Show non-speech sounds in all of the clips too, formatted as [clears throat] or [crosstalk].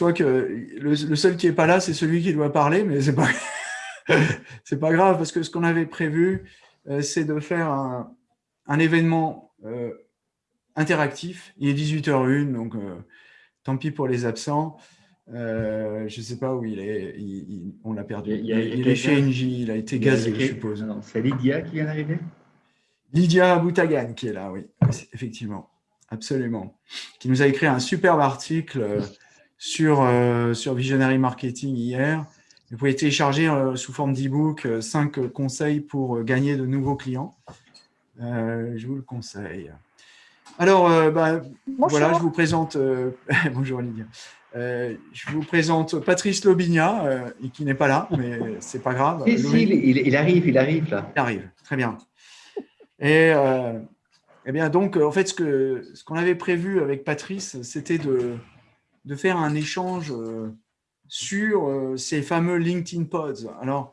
crois que le, seul qui n'est pas là, c'est celui qui doit parler, mais ce n'est pas, [laughs] pas grave, parce que ce qu'on avait prévu, euh, c'est de faire un, événement euh, interactif. Il est 18h01, donc euh, tant pis pour les absents. je ne sais pas où il est, on l'a perdu. Il, est chez NJ, il a été gazé, je suppose. C'est Lydia qui vient d'arriver Lydia Boutagan qui est là, oui, effectivement, absolument. Qui nous a écrit un superbe article sur, sur Visionary Marketing hier. Vous pouvez télécharger sous forme d'e-book 5 conseils pour gagner de nouveaux clients. je vous le conseille. Alors, euh, bah, voilà, je vous présente, euh, [laughs] bonjour Lydia, euh, je vous présente Patrice Lobigna, qui n'est pas là, mais c'est pas grave. Si, si, il, arrive, il arrive là. Il arrive, très bien. Et eh bien, donc, en fait, ce qu'on avait prévu avec Patrice, c'était de, de, faire un échange sur ces fameux LinkedIn Pods. Alors,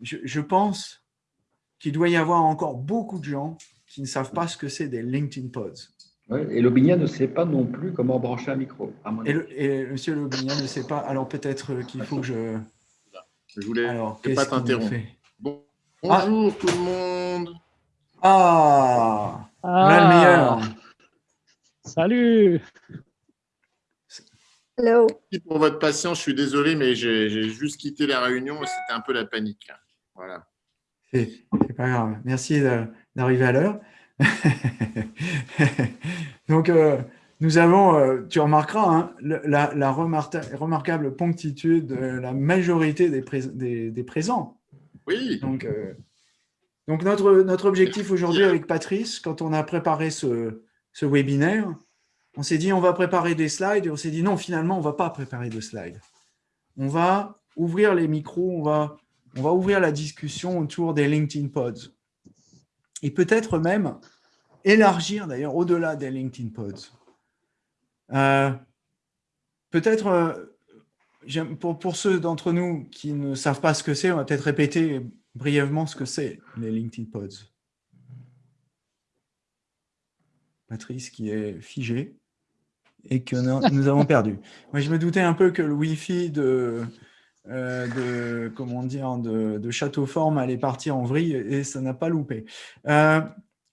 je, je pense qu'il doit y avoir encore beaucoup de gens qui ne savent pas ce que c'est des LinkedIn Pods et Lobignan ne sait pas non plus comment brancher un micro. et, le, et, Monsieur Lobignan ne sait pas. Alors peut-être qu'il faut que je. Je voulais Alors, pas t'interrompre. Bon, ah. bonjour tout le monde. Ah, ah. le meilleur. Salut. Hello. Pour votre patience, je suis désolé, mais j'ai juste quitté la réunion et c'était un peu la panique. Voilà. C'est pas grave. Merci d'arriver à l'heure. [laughs] Donc, euh, nous avons, euh, tu remarqueras, hein, la, remarquable ponctitude de la majorité des, des, présents. Oui. Donc, euh, donc notre, notre objectif aujourd'hui avec Patrice, quand on a préparé ce, ce webinaire, on s'est dit on va préparer des slides et on s'est dit non, finalement, on ne va pas préparer de slides. On va ouvrir les micros, on va, ouvrir la discussion autour des LinkedIn Pods et peut-être même élargir d'ailleurs au-delà des LinkedIn Pods. Euh, peut-être, euh, pour, pour, ceux d'entre nous qui ne savent pas ce que c'est, on va peut-être répéter brièvement ce que c'est les LinkedIn Pods. Patrice qui est figé et que nous avons perdu. Moi, je me doutais un peu que le Wi-Fi de, euh, de, comment dire, de, de Château Forme allait partir en vrille et ça n'a pas loupé. Euh,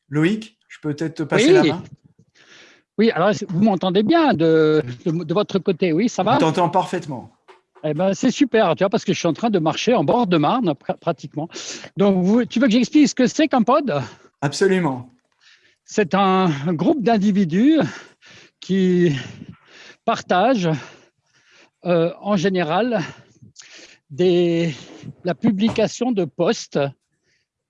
Loïc, je peux peut-être te passer la main Oui, alors vous m'entendez bien de, de, votre côté, oui, ça va? On t'entend parfaitement. Eh ben, c'est super, tu vois, parce que je suis en train de marcher en bord de Marne, pratiquement. Donc, vous, tu veux que j'explique ce que c'est qu'un pod? Absolument. C'est un groupe d'individus qui partagent euh, en général des, la publication de posts,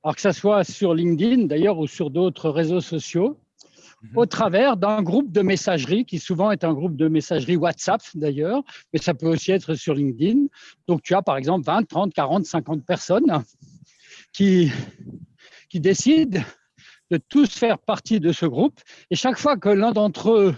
alors que ce soit sur LinkedIn d'ailleurs ou sur d'autres réseaux sociaux, mhm. au travers d'un groupe de messagerie qui souvent est un groupe de messagerie WhatsApp d'ailleurs, mais ça peut aussi être sur LinkedIn. Donc tu as par exemple 20, 30, 40, 50 personnes qui, qui décident de tous faire partie de ce groupe. Et chaque fois que l'un d'entre eux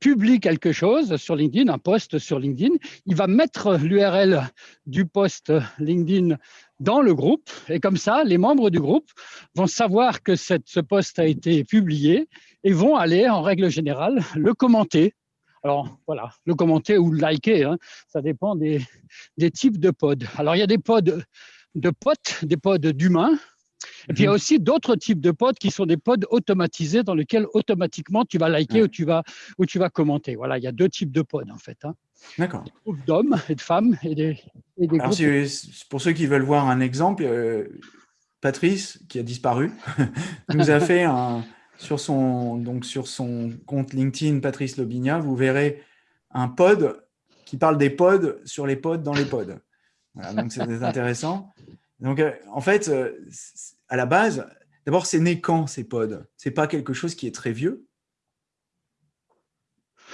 publie quelque chose sur LinkedIn, un post sur LinkedIn, il va mettre l'URL du post LinkedIn dans le groupe. Et comme ça, les membres du groupe vont savoir que ce post a été publié et vont aller, en règle générale, le commenter. Alors voilà, le commenter ou le liker, hein, ça dépend des types de pods. Alors il y a des pods de potes, des pods d'humains, et puis il y a mhm. aussi d'autres types de pods qui sont des pods automatisés dans lesquels automatiquement tu vas liker ou, tu vas, ou tu vas commenter. Voilà, il y a deux types de pods en fait. Hein. D'accord. Des groupes d'hommes et de femmes et des, et des Alors, Pour ceux qui veulent voir un exemple, euh, Patrice, qui a disparu, [laughs] nous a [laughs] fait un, sur, son, donc sur son compte LinkedIn, Patrice Lobigna, vous verrez un pod qui parle des pods sur les pods dans les pods. Voilà, donc c'est intéressant. [laughs] Donc, euh, en fait, euh, à la base, d'abord, c'est né quand ces pods? C'est pas quelque chose qui est très vieux?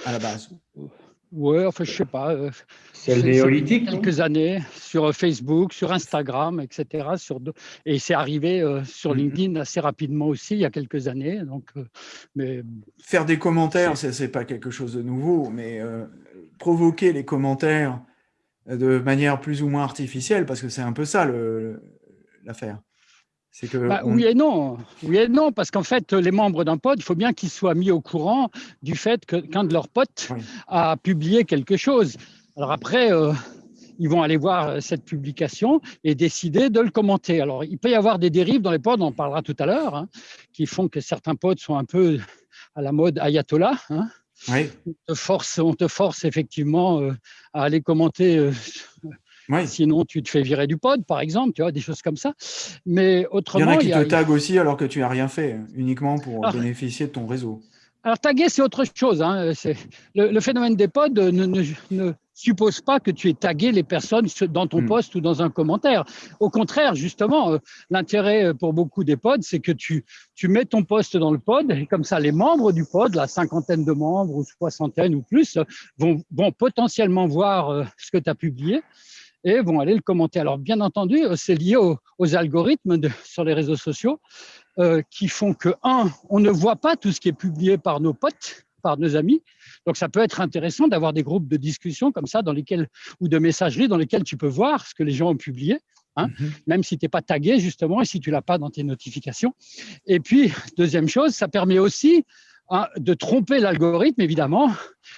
À la base Oui, enfin, je sais pas. Euh, c'est le néolithique Quelques années sur Facebook, sur Instagram, etc. Sur et c'est arrivé sur mm-hmm. LinkedIn assez rapidement aussi, il y a quelques années. Donc, mais... Faire des commentaires, ce n'est pas quelque chose de nouveau, mais provoquer les commentaires de manière plus ou moins artificielle, parce que c'est un peu ça l'affaire. Que Bah, on- Oui et non. Oui et non, parce qu'en fait, les membres d'un pod, il faut bien qu'ils soient mis au courant du fait que qu'un de leurs potes Oui. a publié quelque chose. Alors après, euh, ils vont aller voir euh, cette publication et décider de le commenter. Alors, il peut y avoir des dérives dans les pods, on en parlera tout à l'heure, hein, qui font que certains pods sont un peu à la mode ayatollah. hein. Oui, On te force, on te force effectivement euh, à aller commenter euh, oui. Sinon, tu te fais virer du pod, par exemple, tu vois, des choses comme ça. Mais Il y en autrement, a qui a- te taguent aussi alors que tu n'as rien fait, uniquement pour Ah. bénéficier de ton réseau. Alors, taguer, c'est autre chose. hein. Le, le phénomène des pods ne, ne- ne suppose pas que tu aies tagué les personnes dans ton Hmm. post ou dans un commentaire. Au contraire, justement, euh, l'intérêt euh, pour beaucoup des pods, c'est que tu, tu mets ton post dans le pod et comme ça, les membres du pod, la cinquantaine de membres ou soixantaine ou plus, euh, vont, vont potentiellement voir euh, ce que tu as publié et vont aller le commenter. Alors, bien entendu, c'est lié aux, aux algorithmes de- sur les réseaux sociaux euh, qui font que, un, on ne voit pas tout ce qui est publié par nos potes, par nos amis. Donc, ça peut être intéressant d'avoir des groupes de discussion comme ça, dans lesquels, ou de messagerie, dans lesquels tu peux voir ce que les gens ont publié, hein, Mhm. même si tu n'es pas tagué, justement, et si tu l'as pas dans tes notifications. Et puis, deuxième chose, ça permet aussi hein, de tromper l'algorithme, évidemment,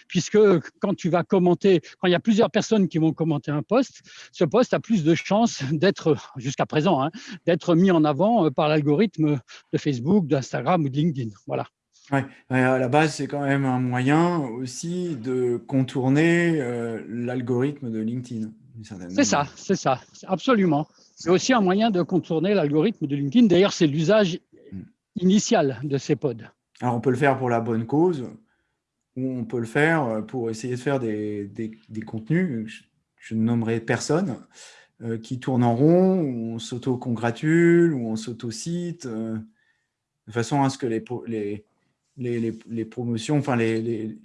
puisque quand tu vas commenter, quand il y a plusieurs personnes qui vont commenter un post, ce post a plus de chances d'être, jusqu'à présent, hein, d'être mis en avant euh, par l'algorithme de Facebook, d'Instagram ou de LinkedIn. Voilà. Ouais, à la base, c'est quand même un moyen aussi de contourner euh, l'algorithme de LinkedIn. C'est ça, c'est ça, absolument. C'est aussi un moyen de contourner l'algorithme de LinkedIn. D'ailleurs, c'est l'usage Mm. initial de ces pods. Alors, on peut le faire pour la bonne cause, ou on peut le faire pour essayer de faire des, des- des contenus, je, ne nommerai personne, euh, qui tournent en rond, où on s'auto-congratule, où on s'auto-cite, euh, de façon à ce que les, les, les- les promotions, enfin les, les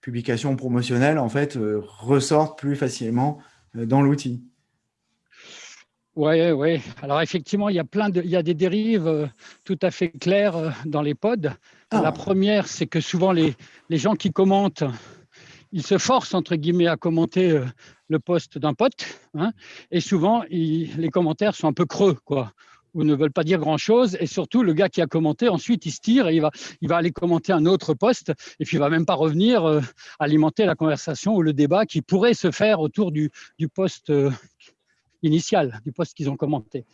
publications promotionnelles, en fait, euh, ressortent plus facilement euh, dans l'outil. Oui, oui. Alors effectivement, il y a plein de, il y a des dérives euh, tout à fait claires dans les pods. Ah. La première, c'est que souvent les, les gens qui commentent, ils se forcent entre guillemets à commenter le post d'un pote, hein, et souvent ils- les commentaires sont un peu creux, quoi, ou ne veulent pas dire grand chose. Et surtout, le gars qui a commenté, ensuite, il se tire et il va, il va aller commenter un autre post, et puis il va même pas revenir euh, alimenter la conversation ou le débat qui pourrait se faire autour du, du post euh, initial, du post qu'ils ont commenté.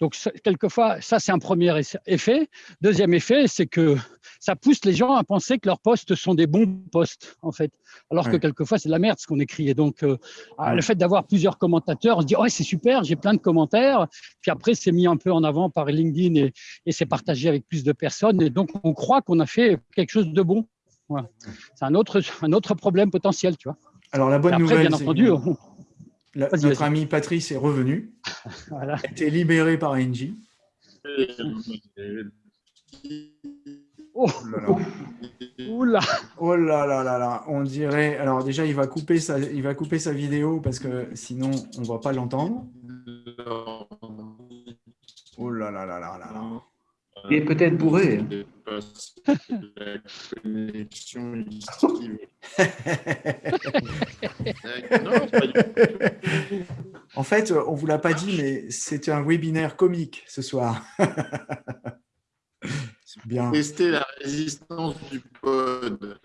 Donc, quelquefois, ça, c'est un premier effet. Deuxième effet, c'est que ça pousse les gens à penser que leurs posts sont des bons posts, en fait. Alors que quelquefois, c'est de la merde ce qu'on écrit. Et donc, euh, ah, Ouais. le fait d'avoir plusieurs commentateurs, on se dit, ouais, c'est super, j'ai plein de commentaires. Puis après, c'est mis un peu en avant par LinkedIn et, et c'est partagé avec plus de personnes. Et donc, on croit qu'on a fait quelque chose de bon. C'est un autre, un autre problème potentiel, tu vois. Alors, la bonne après, nouvelle, bien entendu, on- la- notre ami Patrice est revenu, [laughs] voilà. a été libéré par Engie. Oh, Oh là là. [laughs] oula. Oh là là là là, on dirait. Alors déjà, il va couper sa, il va couper sa vidéo parce que sinon, on va pas l'entendre. Oh là là là là là là. Il est peut-être bourré. La connexion. Non, pas du tout. En fait, on vous l'a pas dit, mais c'était un webinaire comique ce soir. [laughs] C'est bien. Tester la résistance du pod.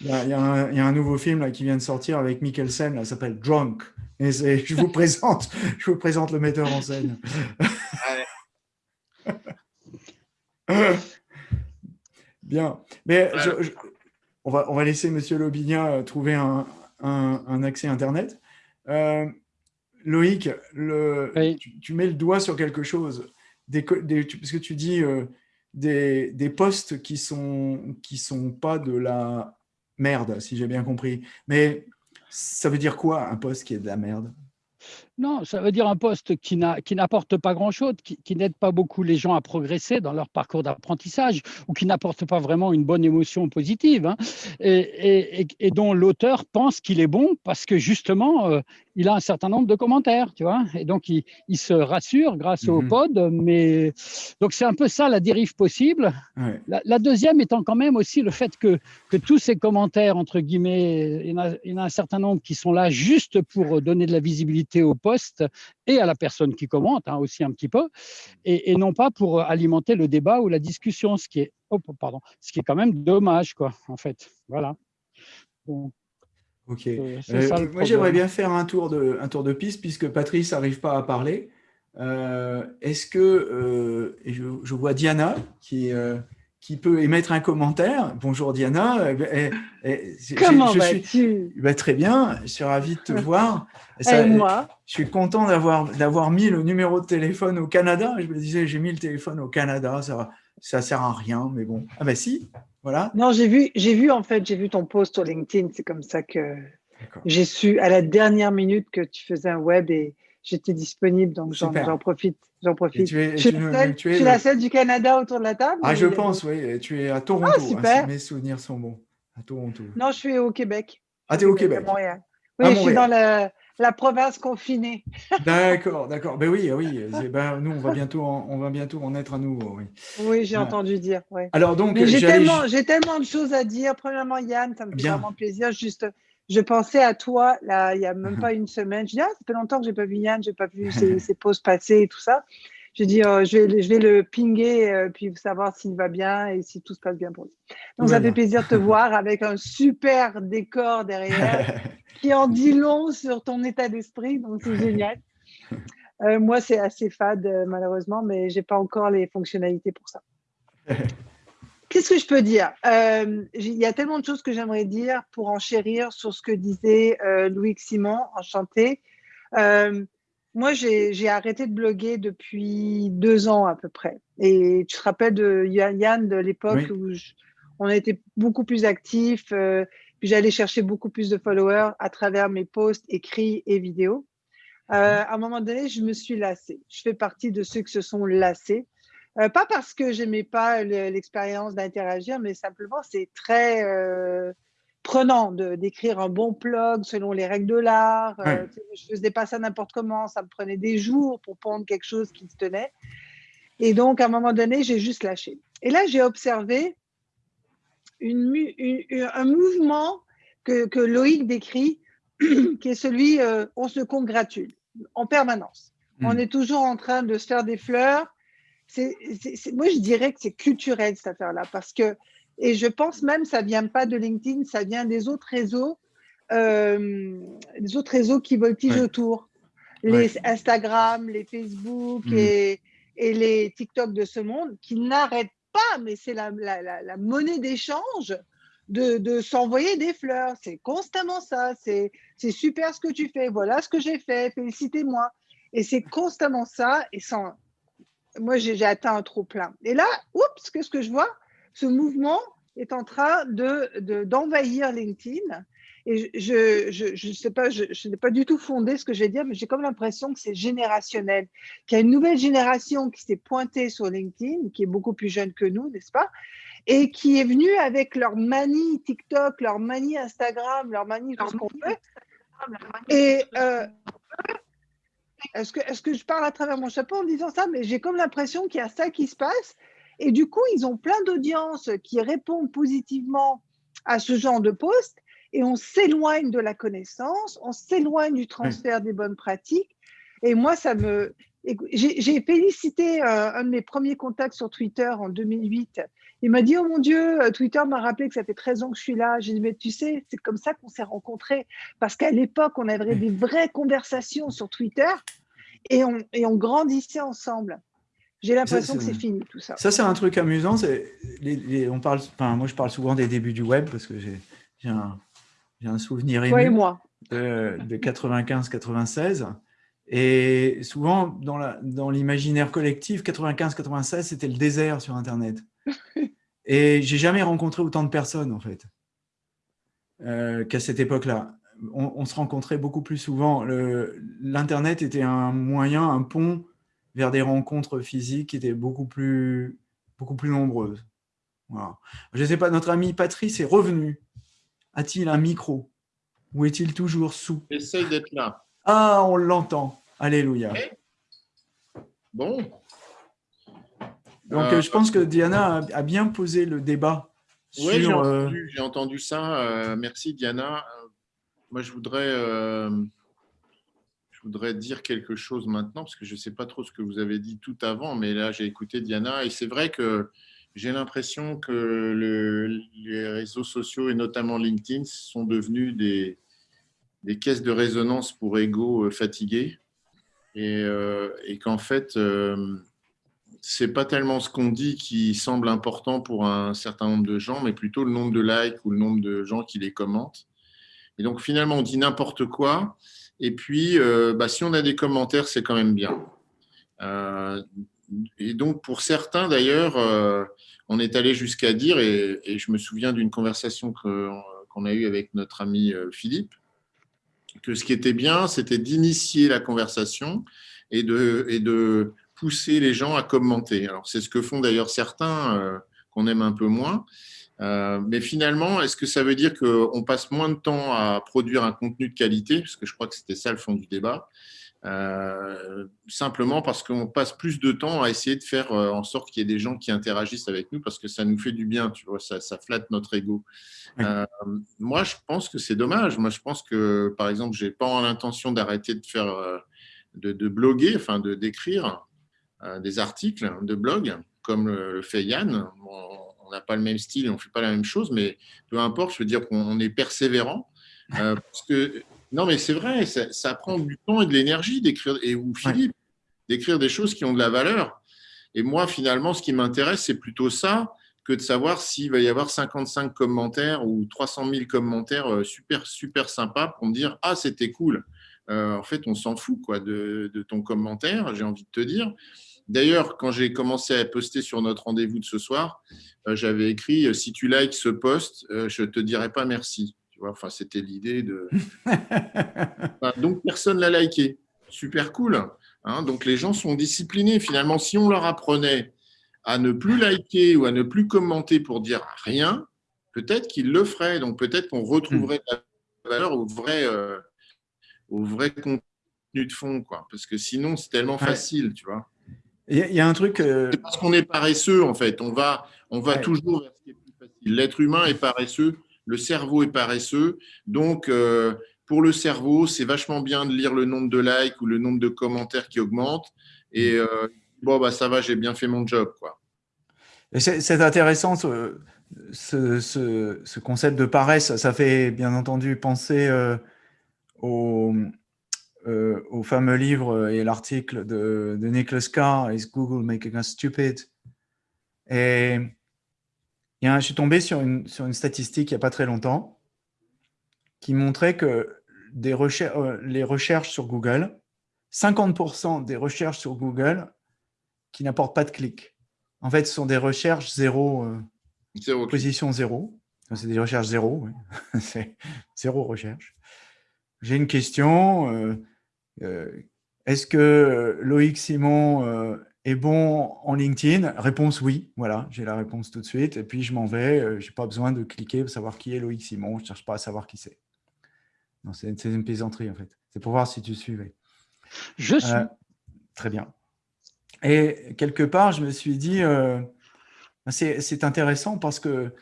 Il y, a, il y a un, il y a un nouveau film là, qui vient de sortir avec Mikkelsen, là, s'appelle Drunk. Et je vous présente, je vous présente le metteur en scène. Bien. Mais je- je- on, va, on va laisser Monsieur Lobinia euh, trouver un, un- un accès Internet. Euh, Loïc, le, Oui. tu, tu mets le doigt sur quelque chose. Des, co- des- tu- parce que tu dis euh, des, des postes qui sont, qui sont pas de la merde, si j'ai bien compris. Mais ça veut dire quoi un poste qui est de la merde? Non, ça veut dire un poste qui n'a- qui n'apporte pas grand-chose, qui, qui n'aide pas beaucoup les gens à progresser dans leur parcours d'apprentissage ou qui n'apporte pas vraiment une bonne émotion positive hein, et, et- et- et dont l'auteur pense qu'il est bon parce que justement, euh, il a un certain nombre de commentaires, tu vois, et donc il, il se rassure grâce au Mhm. pod, mais donc c'est un peu ça la dérive possible. Ouais. La, la deuxième étant quand même aussi le fait que, que tous ces commentaires, entre guillemets, il y, en a, il y en a un certain nombre qui sont là juste pour donner de la visibilité au pod et à la personne qui commente hein, aussi un petit peu, et, et, non pas pour alimenter le débat ou la discussion, ce qui est, oh, pardon, ce qui est quand même dommage, quoi, en fait. Voilà. Ok. Euh, euh, moi, j'aimerais bien faire un tour, de, un tour de piste puisque Patrice n'arrive pas à parler. Euh, est-ce que je, je, vois Diana qui, qui peut émettre un commentaire Bonjour Diana. Comment vas-tu bah, Très bien, je suis ravi de te [laughs] voir. Ça, moi Je suis content d'avoir mis le numéro de téléphone au Canada. Je me disais, j'ai mis le téléphone au Canada, ça ne sert à rien, mais bon. Ah ben si, voilà. Non, j'ai vu, j'ai vu en fait, j'ai vu ton post sur LinkedIn. C'est comme ça que j'ai su à la dernière minute que tu faisais un web et j'étais disponible, donc j'en profite. J'en profite. Tu es, je suis, la seule du Canada autour de la table. Ah, je pense, oui. Tu es à Toronto, ah, hein, si mes souvenirs sont bons. À Toronto. Non, je suis au Québec. Ah, tu es au Québec. À Montréal. Oui, je suis dans la, la province confinée. [laughs] D'accord, d'accord. Ben oui, oui. Ben, nous, on va bientôt, en, on va bientôt en être à nouveau. Oui, oui j'ai entendu dire. Ouais. Alors donc, j'ai tellement, tellement de choses à dire. Premièrement, Yann, ça me fait vraiment plaisir. Juste, je pensais à toi là, il y a même uh-huh. pas une semaine. Je dis ah, ça fait longtemps que j'ai pas vu Yann, j'ai pas vu [laughs] ses, ses pauses passées et tout ça. J'ai dit, euh, je, vais, je vais le pinguer, euh, puis savoir s'il va bien et si tout se passe bien pour lui. Donc, ça fait plaisir de te [laughs] voir avec un super décor derrière [laughs] qui en dit long sur ton état d'esprit. Donc, c'est génial. Euh, moi, c'est assez fade, malheureusement, mais j'ai pas encore les fonctionnalités pour ça. Qu'est-ce que je peux dire? Il y a tellement de choses que j'aimerais dire pour enchérir sur ce que disait Louis Simon, enchanté moi, j'ai arrêté de bloguer depuis deux ans à peu près. Et tu te rappelles de Yann de l'époque où on était beaucoup plus actifs, euh, puis j'allais chercher beaucoup plus de followers à travers mes posts écrits et vidéos. Euh, à un moment donné, je me suis lassée. Je fais partie de ceux qui se sont lassés. Euh, pas parce que j'aimais pas l'expérience d'interagir, mais simplement c'est très prenant d'écrire un bon blog selon les règles de l'art. Euh, je ne faisais pas ça n'importe comment, ça me prenait des jours pour prendre quelque chose qui se tenait. Et donc, à un moment donné, j'ai juste lâché. Et là, j'ai observé une, un mouvement que, que, Loïc décrit, [clears throat] qui est celui euh, on se congratule en permanence. Hmm. On est toujours en train de se faire des fleurs. C'est moi, je dirais que c'est culturel cette affaire-là, parce que et je pense même ça vient pas de LinkedIn, ça vient des autres réseaux, euh, des autres réseaux qui voltigent autour. Les Instagram, les Facebook mm. et, et, les TikTok de ce monde qui n'arrêtent pas, mais c'est la, la, la, monnaie d'échange de, de s'envoyer des fleurs. C'est constamment ça. C'est super ce que tu fais. Voilà ce que j'ai fait. Félicitez-moi. Et c'est constamment ça. Et sans, moi, j'ai atteint un trop plein. Et là, oups, qu'est-ce que je vois? Ce mouvement est en train d'envahir de, LinkedIn. Et je je, je, sais pas, je, je n'ai pas du tout fondé ce que je vais dire, mais j'ai comme l'impression que c'est générationnel, qu'il y a une nouvelle génération qui s'est pointée sur LinkedIn, qui est beaucoup plus jeune que nous, n'est-ce pas? Et qui est venue avec leur manie TikTok, leur manie Instagram, leur manie tout ce qu'on fait. Et euh, est-ce que, je parle à travers mon chapeau en disant ça Mais j'ai comme l'impression qu'il y a ça qui se passe et du coup, ils ont plein d'audiences qui répondent positivement à ce genre de poste et on s'éloigne de la connaissance, on s'éloigne du transfert des bonnes pratiques. Et moi, ça me. J'ai félicité euh, un de mes premiers contacts sur Twitter en 2008. Il m'a dit Oh mon Dieu, euh, Twitter m'a rappelé que ça fait 13 ans que je suis là. J'ai dit Mais tu sais, c'est comme ça qu'on s'est rencontrés. Parce qu'à l'époque, on avait des vraies conversations sur Twitter et on, et on grandissait ensemble. J'ai l'impression que c'est fini tout ça. Ça, c'est un truc amusant. on parle, enfin, moi, je parle souvent des débuts du web parce que j'ai un, un, souvenir ému moi. de, 95-96. Et souvent, dans l'imaginaire dans collectif, 95-96, c'était le désert sur Internet. [laughs] Et j'ai jamais rencontré autant de personnes, en fait, euh, qu'à cette époque-là. On, on, se rencontrait beaucoup plus souvent. L'Internet était un moyen, un pont vers des rencontres physiques qui étaient beaucoup plus, beaucoup plus nombreuses. Je ne sais pas, notre ami Patrice est revenu. A-t-il un micro? Ou est-il toujours sous? Essaye d'être là. Ah, on l'entend. Alléluia. Bon. Donc, euh, je pense que Diana a, bien posé le débat. Oui, j'ai euh, entendu, entendu, ça. Euh, merci, Diana. moi, je voudrais je voudrais dire quelque chose maintenant, parce que je ne sais pas trop ce que vous avez dit tout avant, mais là, j'ai écouté Diana, et c'est vrai que j'ai l'impression que le, les réseaux sociaux, et notamment LinkedIn, sont devenus des, des caisses de résonance pour égaux fatigués, et, euh, et qu'en fait, euh, c'est pas tellement ce qu'on dit qui semble important pour un certain nombre de gens, mais plutôt le nombre de likes ou le nombre de gens qui les commentent. Et donc, finalement, on dit n'importe quoi, et puis, euh, bah, si on a des commentaires, c'est quand même bien. Euh, et donc, pour certains, d'ailleurs, on est allé jusqu'à dire, et, je me souviens d'une conversation qu'on a eue avec notre ami Philippe, que ce qui était bien, c'était d'initier la conversation et de, pousser les gens à commenter. Alors, c'est ce que font d'ailleurs certains qu'on aime un peu moins. Euh, mais finalement, est-ce que ça veut dire qu'on passe moins de temps à produire un contenu de qualité? Parce que je crois que c'était ça le fond du débat. Euh, simplement parce qu'on passe plus de temps à essayer de faire euh, en sorte qu'il y ait des gens qui interagissent avec nous parce que ça nous fait du bien, tu vois, ça, ça flatte notre ego. moi, je pense que c'est dommage. Moi, je pense que, par exemple, j'ai pas l'intention d'arrêter de faire, de, de, bloguer, enfin, de d'écrire des articles de blog comme le fait Yann on n'a pas le même style on ne fait pas la même chose, mais peu importe, je veux dire qu'on est persévérant. Euh, parce que, non, mais c'est vrai, ça, prend du temps et de l'énergie d'écrire, et ou Philippe, d'écrire des choses qui ont de la valeur. Et moi, finalement, ce qui m'intéresse, c'est plutôt ça que de savoir s'il va y avoir 55 commentaires ou 300 000 commentaires euh, super, super sympas pour me dire « Ah, c'était cool euh, En fait, on s'en fout quoi, de, de ton commentaire, j'ai envie de te dire. D'ailleurs, quand j'ai commencé à poster sur notre rendez-vous de ce soir, euh, j'avais écrit si tu likes ce post, euh, je ne te dirai pas merci. Tu vois, enfin, c'était l'idée de. [laughs] donc personne l'a liké. Super cool. Hein. donc les gens sont disciplinés. Finalement, si on leur apprenait à ne plus liker ou à ne plus commenter pour dire rien, peut-être qu'ils le feraient. Donc peut-être qu'on retrouverait la valeur au vrai, au vrai contenu de fond, quoi. Parce que sinon, c'est tellement facile, tu vois. Il y, a un truc. Euh, c'est parce qu'on est paresseux, en fait. On va, on va toujours vers ce qui est plus facile. L'être humain est paresseux, le cerveau est paresseux. Donc, euh, pour le cerveau, c'est vachement bien de lire le nombre de likes ou le nombre de commentaires qui augmente. Et euh, bon, bah, ça va, j'ai bien fait mon job. C'est intéressant ce, ce, concept de paresse. Ça fait bien entendu penser au, euh, au fameux livre et l'article de, Nicholas Carr, Is Google Making Us Stupid? Je suis tombé sur une, sur une statistique il n'y a pas très longtemps qui montrait que des euh, les recherches sur Google, 50% des recherches sur Google qui n'apportent pas de clics. En fait, ce sont des recherches zéro, euh, position zéro. C'est des recherches zéro, [laughs] c'est zéro recherche. J'ai une question, euh, est-ce que Loïc Simon euh, est bon en LinkedIn Réponse oui, voilà, j'ai la réponse tout de suite. Et puis je m'en vais, euh, je n'ai pas besoin de cliquer pour savoir qui est Loïc Simon, je ne cherche pas à savoir qui c'est. C'est une plaisanterie en fait, c'est pour voir si tu suivais. Je suis. très bien. Et quelque part, je me suis dit, c'est intéressant parce que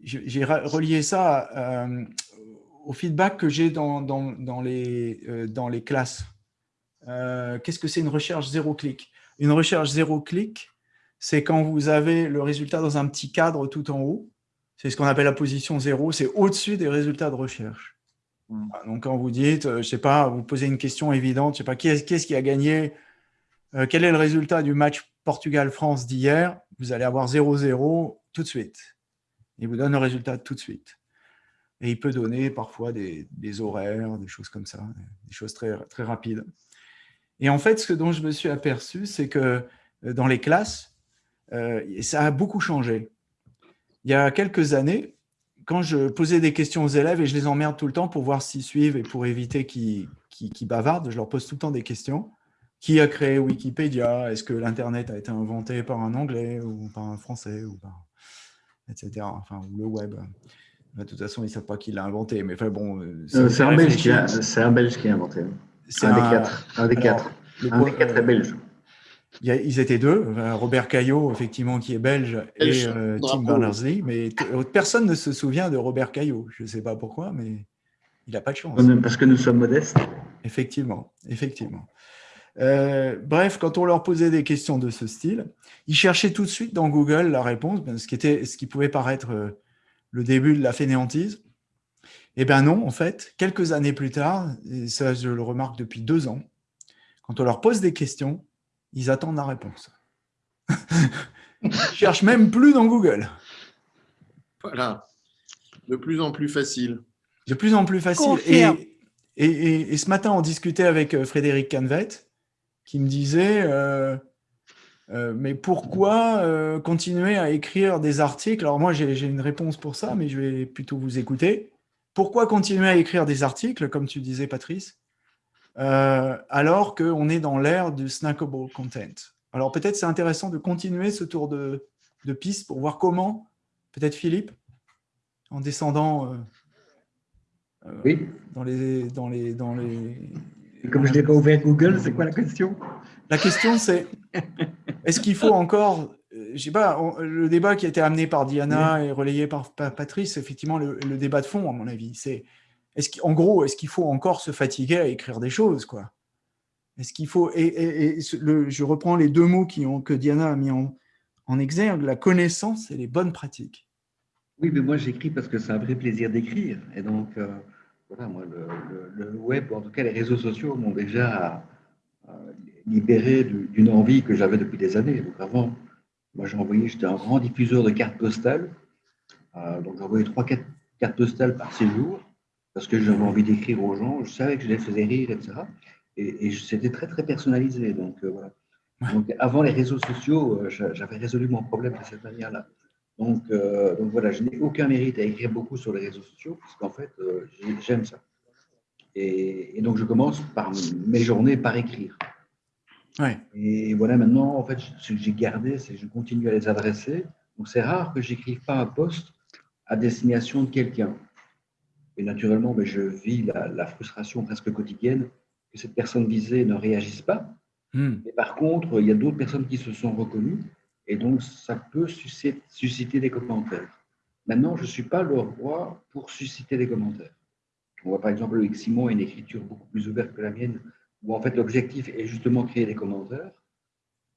j'ai relié ça au feedback que j'ai dans, dans, les, euh, dans les classes. Euh, qu'est-ce que c'est une recherche zéro clic? Une recherche zéro clic, c'est quand vous avez le résultat dans un petit cadre tout en haut. C'est ce qu'on appelle la position zéro, c'est au-dessus des résultats de recherche. Hmm. Donc, quand vous dites, euh, je sais pas, vous posez une question évidente, je sais pas, qui est-ce qui a gagné Quel est le résultat du match Portugal-France d'hier Vous allez avoir 0-0 tout de suite. Il vous donne le résultat tout de suite. Et il peut donner parfois des, horaires, des choses comme ça, des choses très, très rapides. Et en fait, ce dont je me suis aperçu, c'est que euh, dans les classes, euh, ça a beaucoup changé. Il y a quelques années, quand je posais des questions aux élèves, et je les emmerde tout le temps pour voir s'ils suivent et pour éviter qu'ils bavardent, je leur pose tout le temps des questions. Qui a créé Wikipédia? Est-ce que l'Internet a été inventé par un Anglais ou par un Français ou par... etc. Enfin, ou le web. De toute façon, ils ne savent pas qui l'a inventé. Mais enfin, bon, euh, c'est un, Belge qui a, un Belge qui a inventé. Un, un, des quatre. Un des quatre. un des quatre est belge. ils étaient deux, Robert Caillot, effectivement, qui est belge, et euh, Tim Berners-Lee, mais personne ne se souvient de Robert Caillot. Je ne sais pas pourquoi, mais Il n'a pas de chance. Parce que nous sommes modestes. Effectivement, effectivement. Euh, bref, quand on leur posait des questions de ce style, ils cherchaient tout de suite dans Google la réponse, ben, ce qui, était, ce qui pouvait paraître euh, le début de la fainéantise. Eh bien non, en fait, quelques années plus tard, et ça je le remarque depuis deux ans, quand on leur pose des questions, ils attendent la réponse. ils cherchent même plus dans Google. Voilà, de plus en plus facile. De plus en plus facile. Et, et, ce matin, on discutait avec euh, Frédéric Canvet, qui me disait euh, euh, mais pourquoi continuer à écrire des articles? Alors moi, j'ai une réponse pour ça, mais je vais plutôt vous écouter. Pourquoi continuer à écrire des articles, comme tu disais, Patrice, alors qu'on est dans l'ère du snackable content? Alors peut-être c'est intéressant de continuer ce tour de, de piste pour voir comment, peut-être Philippe, en descendant oui. Dans les, dans les, dans les... comme je n'ai pas ouvert Google, c'est quoi la question? La question, c'est est-ce qu'il faut encore, euh, je sais pas, le débat qui a été amené par Diana et relayé par Patrice, effectivement, le, débat de fond, à mon avis, c'est est-ce qu'en gros, est-ce qu'il faut encore se fatiguer à écrire des choses, quoi? Est-ce qu'il faut et, le, je reprends les deux mots qui ont, que Diana a mis en, en exergue, la connaissance et les bonnes pratiques. Oui, mais moi j'écris parce que c'est un vrai plaisir d'écrire. Et donc, euh, voilà, moi, le, web, en tout cas les réseaux sociaux, m'ont déjà libéré d'une envie que j'avais depuis des années. Donc avant, moi j'ai envoyé, j'étais un grand diffuseur de cartes postales. Euh, donc j'envoyais trois, quatre cartes postales par séjour parce que j'avais envie d'écrire aux gens. Je savais que je les faisais rire, etc. Et, c'était très, très personnalisé. Donc, euh, voilà. Donc, avant les réseaux sociaux, euh, j'avais résolu mon problème de cette manière-là. Donc, euh, donc voilà, je n'ai aucun mérite à écrire beaucoup sur les réseaux sociaux, puisqu'en fait, euh, j'aime ça. Et, donc, je commence par mes journées par écrire. Ouais. Et voilà, maintenant, en fait, ce que j'ai gardé, c'est que je continue à les adresser. Donc, c'est rare que j'écrive pas un poste à destination de quelqu'un. Et naturellement, mais ben, je vis la, frustration presque quotidienne que cette personne visée ne réagisse pas. Hmm. Mais par contre, il y a d'autres personnes qui se sont reconnues et donc, ça peut susciter des commentaires. Maintenant, je ne suis pas le roi pour susciter des commentaires. On voit par exemple avec Simon une écriture beaucoup plus ouverte que la mienne, où en fait l'objectif est justement créer des commentaires.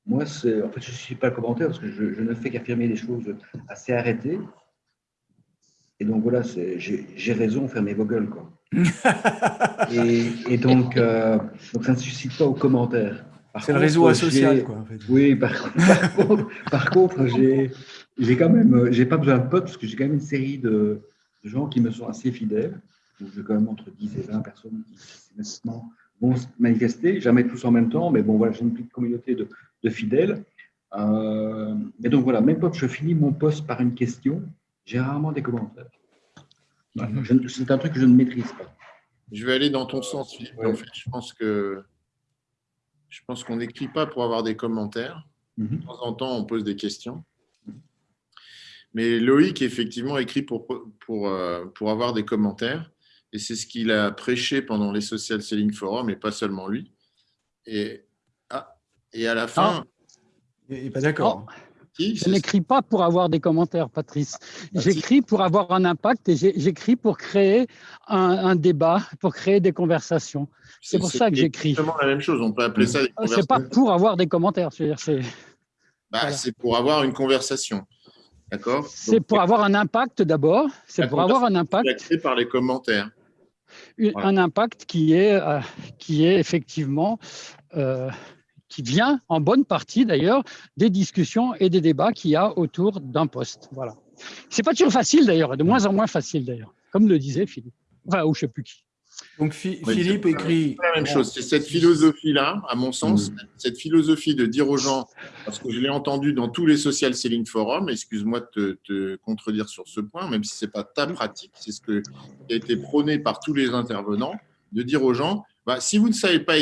Moi, en fait, je ne suis pas le commentaire parce que je, ne fais qu'affirmer des choses assez arrêtées. Et donc voilà, j'ai raison, fermez vos gueules. Quoi. et, donc, euh, donc, ça ne suscite pas aux commentaires. C'est le réseau asocial, quoi. Oui, par, par contre, j'ai quand même, j'ai pas besoin de potes parce que j'ai quand même une série de, gens qui me sont assez fidèles. Donc, j'ai quand même entre 10 et 20 personnes qui vont se manifester, jamais tous en même temps, mais bon, voilà, j'ai une petite communauté de, de fidèles. Euh, et donc voilà, même quand je finis mon poste par une question, j'ai rarement des commentaires. Mhm. C'est un truc que je ne maîtrise pas. Je vais aller dans ton sens, Philippe. En fait, je pense que je pense qu'on n'écrit pas pour avoir des commentaires. Mhm. De temps en temps, on pose des questions. Mais Loïc, effectivement, écrit pour, pour, euh, pour avoir des commentaires. Et c'est ce qu'il a prêché pendant les Social Selling Forum, et pas seulement lui. Et, ah, et à la fin... il n'est pas d'accord. Oh. Je n'écris pas pour avoir des commentaires, Patrice. Ah, j'écris pour avoir un impact et j'écris pour créer un, débat, pour créer des conversations. C'est pour ça que j'écris. C'est la même chose. On peut appeler ça des ah, C'est pas pour avoir des commentaires. C'est bah, pour avoir une conversation. D'accord? C'est pour avoir un impact d'abord. C'est pour avoir un impact. par les commentaires. Un impact qui est, euh, qui est effectivement euh, qui vient en bonne partie d'ailleurs des discussions et des débats qu'il y a autour d'un poste. Voilà. C'est pas toujours facile d'ailleurs, de moins en moins facile d'ailleurs, comme le disait Philippe. Enfin, ou je sais plus qui. Donc Philippe écrit. La même chose, c'est cette philosophie-là, à mon sens, mm. cette philosophie de dire aux gens, parce que je l'ai entendu dans tous les social selling forums, excuse-moi de te, contredire sur ce point, même si ce n'est pas ta pratique, c'est ce qui a été prôné par tous les intervenants, de dire aux gens, bah, si vous ne savez pas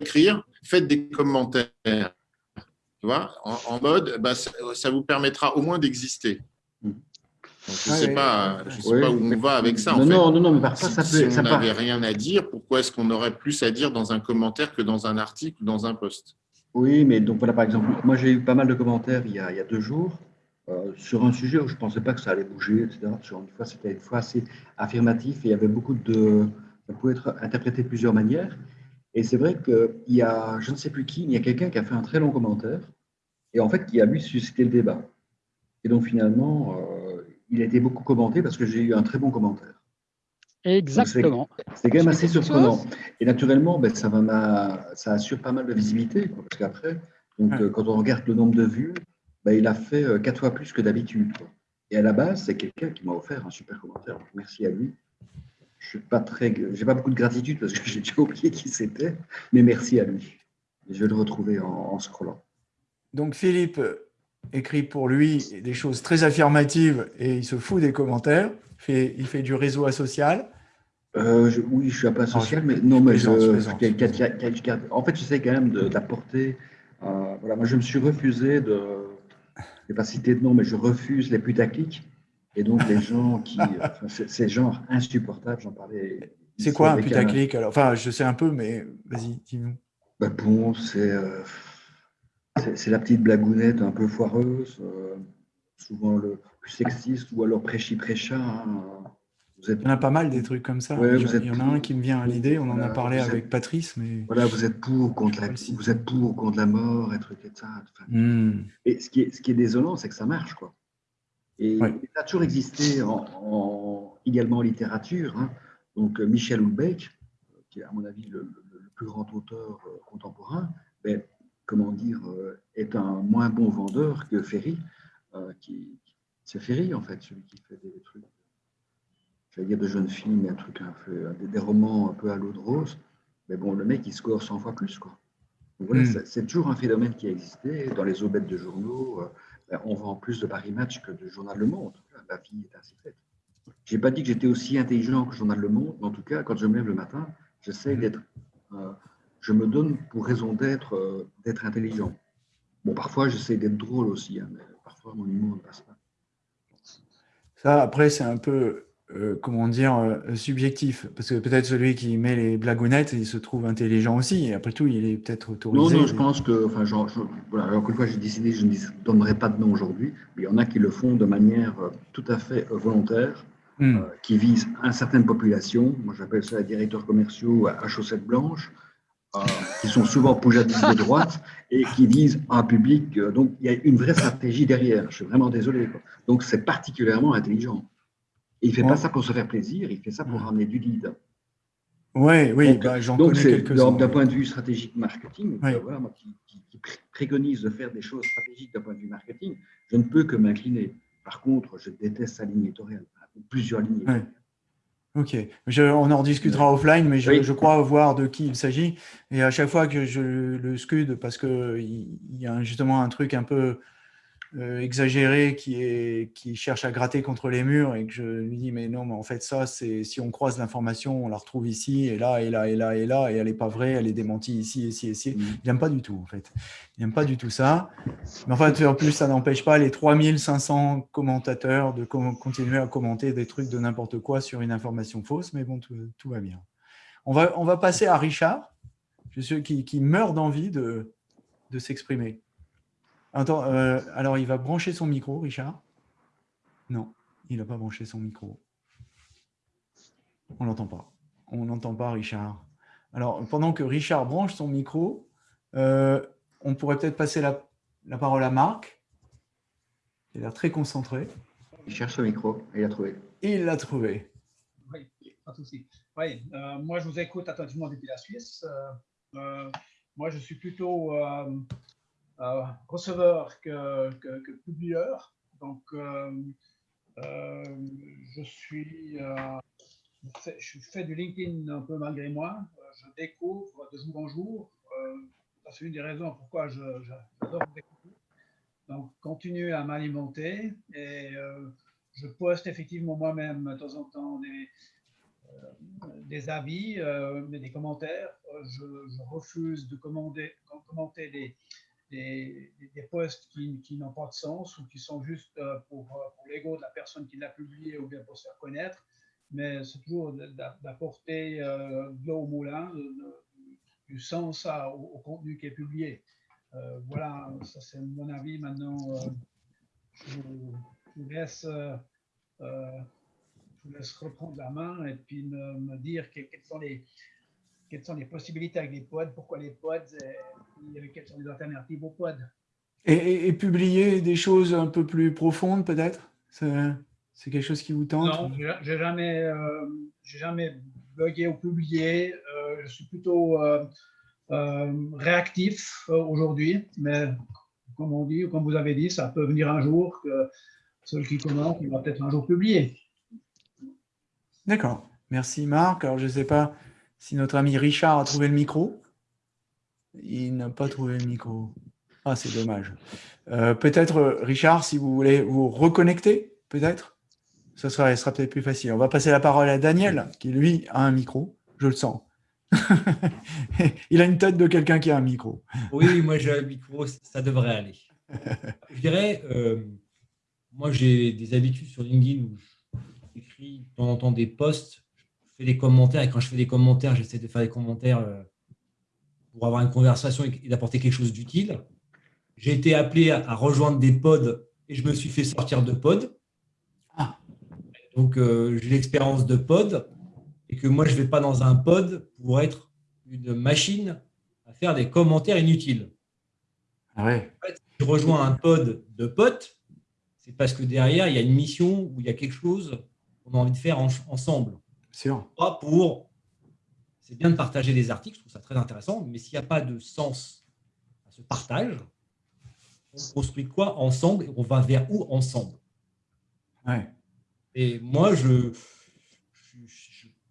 écrire, faites des commentaires. Tu vois, en, mode, bah, ça, vous permettra au moins d'exister. Je ne sais, pas, sais pas où on va avec ça. Non, non, non, non, mais parfois, ça peut. Si on n'avait rien à dire, pourquoi est-ce qu'on aurait plus à dire dans un commentaire que dans un article ou dans un post? Oui, mais donc voilà, par exemple, moi j'ai eu pas mal de commentaires il y a, il y a deux jours euh, sur un sujet où je ne pensais pas que ça allait bouger, etc. Sur une fois, c'était une fois assez affirmatif et il y avait beaucoup de, Ça peut être interprété de plusieurs manières. Et c'est vrai qu'il y a, je ne sais plus qui, il y a quelqu'un qui a fait un très long commentaire et en fait qui a lui suscité le débat. Et donc finalement, euh, il a été beaucoup commenté parce que j'ai eu un très bon commentaire. Exactement. C'est quand même assez surprenant. Et naturellement, ben, ça, va ça assure pas mal de visibilité. parce qu'après, donc, euh, quand on regarde le nombre de vues, ben, il a fait euh, quatre fois plus que d'habitude. Et à la base, c'est quelqu'un qui m'a offert un super commentaire. merci à lui. Je n'ai pas, très, pas beaucoup de gratitude parce que [laughs] j'ai déjà oublié qui c'était, mais merci à lui. Je vais le retrouver en, en scrollant. Donc Philippe écrit pour lui des choses très affirmatives et il se fout des commentaires. Il fait, il fait du réseau asocial. Euh, oui, je suis un peu asocial, mais non, mais je, en fait, j'essaie quand même d'apporter. Euh, voilà, moi, je me suis refusé de, je ne vais pas citer de nom, mais je refuse les putaclics. Et donc, les gens qui, [laughs] c'est genre insupportable, j'en parlais. C'est quoi un putaclic alors? Enfin, je sais un peu, mais vas-y, dis-nous. Ben bon, c'est euh, c'est la petite blagounette un peu foireuse, souvent le plus sexiste, ou alors prêchi-prêcha. Hein. Il y en a pas mal des trucs comme ça. il y en a un qui me vient à l'idée, on en a parlé avec Patrice. Mais... Voilà, vous êtes pour contre la, vous êtes pour contre la mort et trucs et ça. Hmm. Et ce qui est, ce qui est désolant, c'est que ça marche. Quoi. Et ça a toujours existé en, également en littérature. Hein. Donc Michel Houellebecq, qui est à mon avis le, plus grand auteur euh, contemporain, ben, comment dire, euh, est un moins bon vendeur que Ferry. Euh, qui, c'est Ferry, en fait, celui qui fait des trucs j'allais dire de jeunes filles, mais un truc un peu, des, romans un peu à l'eau de rose. Mais bon, le mec, il score 100 fois plus. Quoi. voilà, hmm. c'est toujours un phénomène qui a existé. Dans les aubettes de journaux, euh, ben, on vend plus de Paris Match que de Journal Le Monde. La vie est ainsi faite. Je n'ai pas dit que j'étais aussi intelligent que Journal Le Monde, mais en tout cas, quand je me lève le matin, j'essaie hmm. d'être. Je me donne pour raison d'être euh, d'être intelligent. Bon, parfois, j'essaie d'être drôle aussi, hein, mais parfois, mon humour ne passe pas. Ça, après, c'est un peu euh, comment dire, euh, subjectif. Parce que peut-être celui qui met les blagounettes, il se trouve intelligent aussi. Et après tout, il est peut-être autorisé. Non, non, je pense que, enfin, genre, voilà, encore une fois, j'ai décidé, je ne donnerai pas de nom aujourd'hui, mais il y en a qui le font de manière tout à fait volontaire, hmm. qui visent une certaine population. Moi, j'appelle ça les directeurs commerciaux à, chaussettes blanches. Qui sont souvent poujadistes de droite et qui visent un public. donc, il y a une vraie stratégie derrière. Je suis vraiment désolé. Quoi. Donc, c'est particulièrement intelligent il ne fait pas ça pour se faire plaisir, il fait ça pour ramener du lead. Ouais, oui, bah, j'en connais quelques-uns. D'un point de vue stratégique marketing, euh, voilà, moi qui, préconise de faire des choses stratégiques d'un point de vue marketing, je ne peux que m'incliner. Par contre, je déteste sa ligne éditoriale, plusieurs lignes Ok, on en discutera offline, mais je, crois voir de qui il s'agit. Et à chaque fois que je le scud, parce qu'il y a justement un truc un peu exagéré qui, est, qui cherche à gratter contre les murs et que je lui dis mais non mais en fait ça c'est si on croise l'information on la retrouve ici et là et là et là et là et elle n'est pas vraie elle est démentie ici ici ici. Mmh. il n'aime pas du tout en fait. Il n'aime pas du tout ça. Mais enfin en plus ça n'empêche pas les 3500 commentateurs de continuer à commenter des trucs de n'importe quoi sur une information fausse mais bon tout, va bien. On va, on va passer à Richard. Je suis qui, qui meurt d'envie de, de s'exprimer Attends, euh, alors il va brancher son micro, Richard Non, il n'a pas branché son micro. On l'entend pas. On n'entend pas, Richard. Alors, pendant que Richard branche son micro, euh, on pourrait peut-être passer la, parole à Marc. Il a l'air très concentré. Il cherche son micro et il l'a trouvé. il l'a trouvé. Oui, pas de souci. Oui, euh, moi, je vous écoute attentivement depuis la Suisse. moi, je suis plutôt euh, receveur que, que, publieur. Donc, euh, euh, je suis je fais du LinkedIn un peu malgré moi. Je découvre de jour en jour. c'est une des raisons pourquoi j'adore découvrir. Donc, continuer à m'alimenter et je poste effectivement moi-même de temps en temps des, des avis, mais des commentaires. Je, je, refuse de commander, commenter des, des, des posts qui, n'ont pas de sens ou qui sont juste euh, pour, euh, pour l'ego de la personne qui l'a publié ou bien pour se faire connaître. Mais c'est toujours d'apporter euh, de l'eau au moulin, du sens au, contenu qui est publié. voilà, ça c'est mon avis. Maintenant, je, vous laisse, je vous laisse reprendre la main et puis me, dire quelles sont les, quelles sont les possibilités avec les pods, pourquoi les pods et, quelles sont les alternatives aux pods. Et, publier des choses un peu plus profondes peut-être? C'est quelque chose qui vous tente? Non, je n'ai jamais, euh, jamais blogué ou publié. Euh, je suis plutôt euh, réactif aujourd'hui, mais comme on dit, comme vous avez dit, ça peut venir un jour que celui qui commence, il va peut-être un jour publier. D'accord. Merci Marc. Alors je ne sais pas si notre ami Richard a trouvé le micro. Il n'a pas trouvé le micro. Ah, c'est dommage. Euh, peut-être, Richard, si vous voulez vous reconnecter, peut-être? Ce sera, peut-être plus facile. On va passer la parole à Daniel, qui lui a un micro. Je le sens. [laughs] Il a une tête de quelqu'un qui a un micro. Oui, moi j'ai un micro, ça devrait aller. Je dirais, euh, moi j'ai des habitudes sur LinkedIn où j'écris de temps en temps des posts, fais des commentaires et quand je fais des commentaires, j'essaie de faire des commentaires euh, pour avoir une conversation et d'apporter quelque chose d'utile. J'ai été appelé à, rejoindre des pods et je me suis fait sortir de pod. Ah. Donc, euh, j'ai l'expérience de pod et que moi, je ne vais pas dans un pod pour être une machine à faire des commentaires inutiles. Ah ouais. En fait, je rejoins un pod de potes, c'est parce que derrière, il y a une mission où il y a quelque chose qu'on a envie de faire ensemble. Sûr. Pas pour. C'est bien de partager des articles, je trouve ça très intéressant, mais s'il n'y a pas de sens à ce partage, on construit quoi ensemble et on va vers où ensemble? Et moi, je,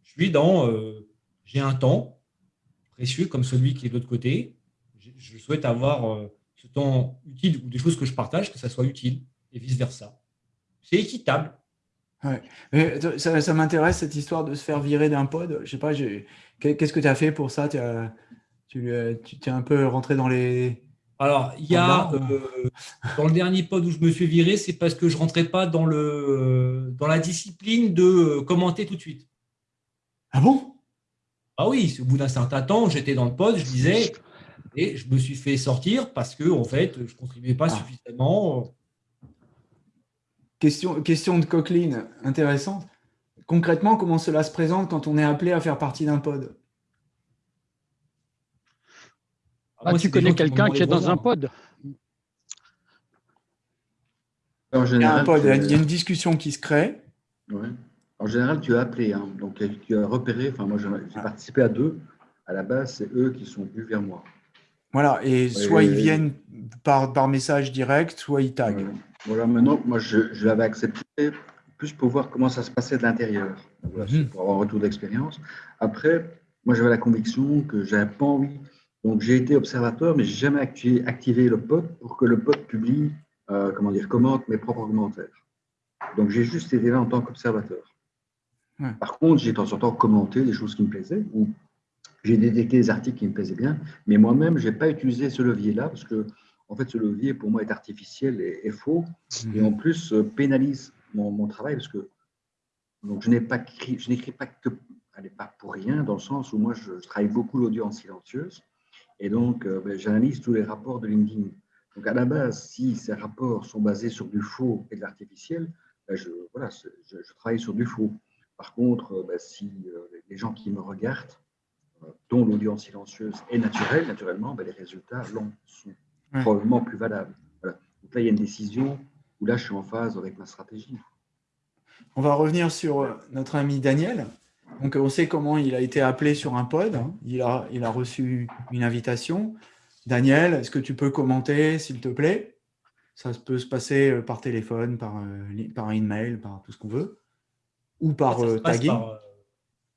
suis dans, euh, j'ai un temps précieux comme celui qui est de l'autre côté. Je, souhaite avoir euh, ce temps utile ou des choses que je partage, que ça soit utile et vice-versa. C'est équitable. Ça, m'intéresse cette histoire de se faire virer d'un pod. Je sais pas, qu'est-ce que tu as fait pour ça? Tu, tu, tu es un peu rentré dans les, alors, il y a, euh, dans le dernier pod où je me suis viré, c'est parce que je ne rentrais pas dans, le, dans la discipline de commenter tout de suite. Ah bon? Ah oui, au bout d'un certain temps, j'étais dans le pod, je disais, et je me suis fait sortir parce que, en fait, je ne contribuais pas ah. suffisamment. Question, question de Coqueline, intéressante. Concrètement, comment cela se présente quand on est appelé à faire partie d'un pod? Ah, tu connais quelqu'un qui est dans un pod? En général, il, y a une discussion qui se crée. En général, tu as appelé, hein. donc tu as repéré, enfin moi j'ai ah. participé à deux, à la base c'est eux qui sont venus vers moi. Voilà, et soit ils viennent par, par message direct, soit ils taguent. Voilà, maintenant, moi je, je l'avais accepté plus pour voir comment ça se passait de l'intérieur, mhm. pour avoir un retour d'expérience. Après, moi j'avais la conviction que j'avais pas envie donc, j'ai été observateur, mais je n'ai jamais activé, le pod pour que le pod publie, euh, comment dire, commente mes propres commentaires. Donc, j'ai juste été là en tant qu'observateur. Par contre, j'ai de temps en temps commenté des choses qui me plaisaient, ou j'ai détecté des articles qui me plaisaient bien, mais moi-même, je n'ai pas utilisé ce levier-là, parce que, en fait, ce levier, pour moi, est artificiel et, faux, et en plus, euh, pénalise mon, travail, parce que donc, je n'écris pas que, allez, pas pour rien, dans le sens où moi, je, je travaille beaucoup l'audience silencieuse, et donc, euh, ben, j'analyse tous les rapports de LinkedIn. Donc, à la base, si ces rapports sont basés sur du faux et de l'artificiel, ben, je, voilà, je, travaille sur du faux. Par contre, euh, ben, si euh, les gens qui me regardent, dont l'audience silencieuse est naturelle, naturellement, les résultats sont probablement plus valables. Donc là, il y a une décision où là, je suis en phase avec ma stratégie. On va revenir sur notre ami Daniel. Donc, on sait comment il a été appelé sur un pod. Il a, il a reçu une invitation. Daniel, est-ce que tu peux commenter, s'il te plaît? Ça peut se passer euh, par téléphone, par, euh, par email, par tout ce qu'on veut, ou par euh, tagging.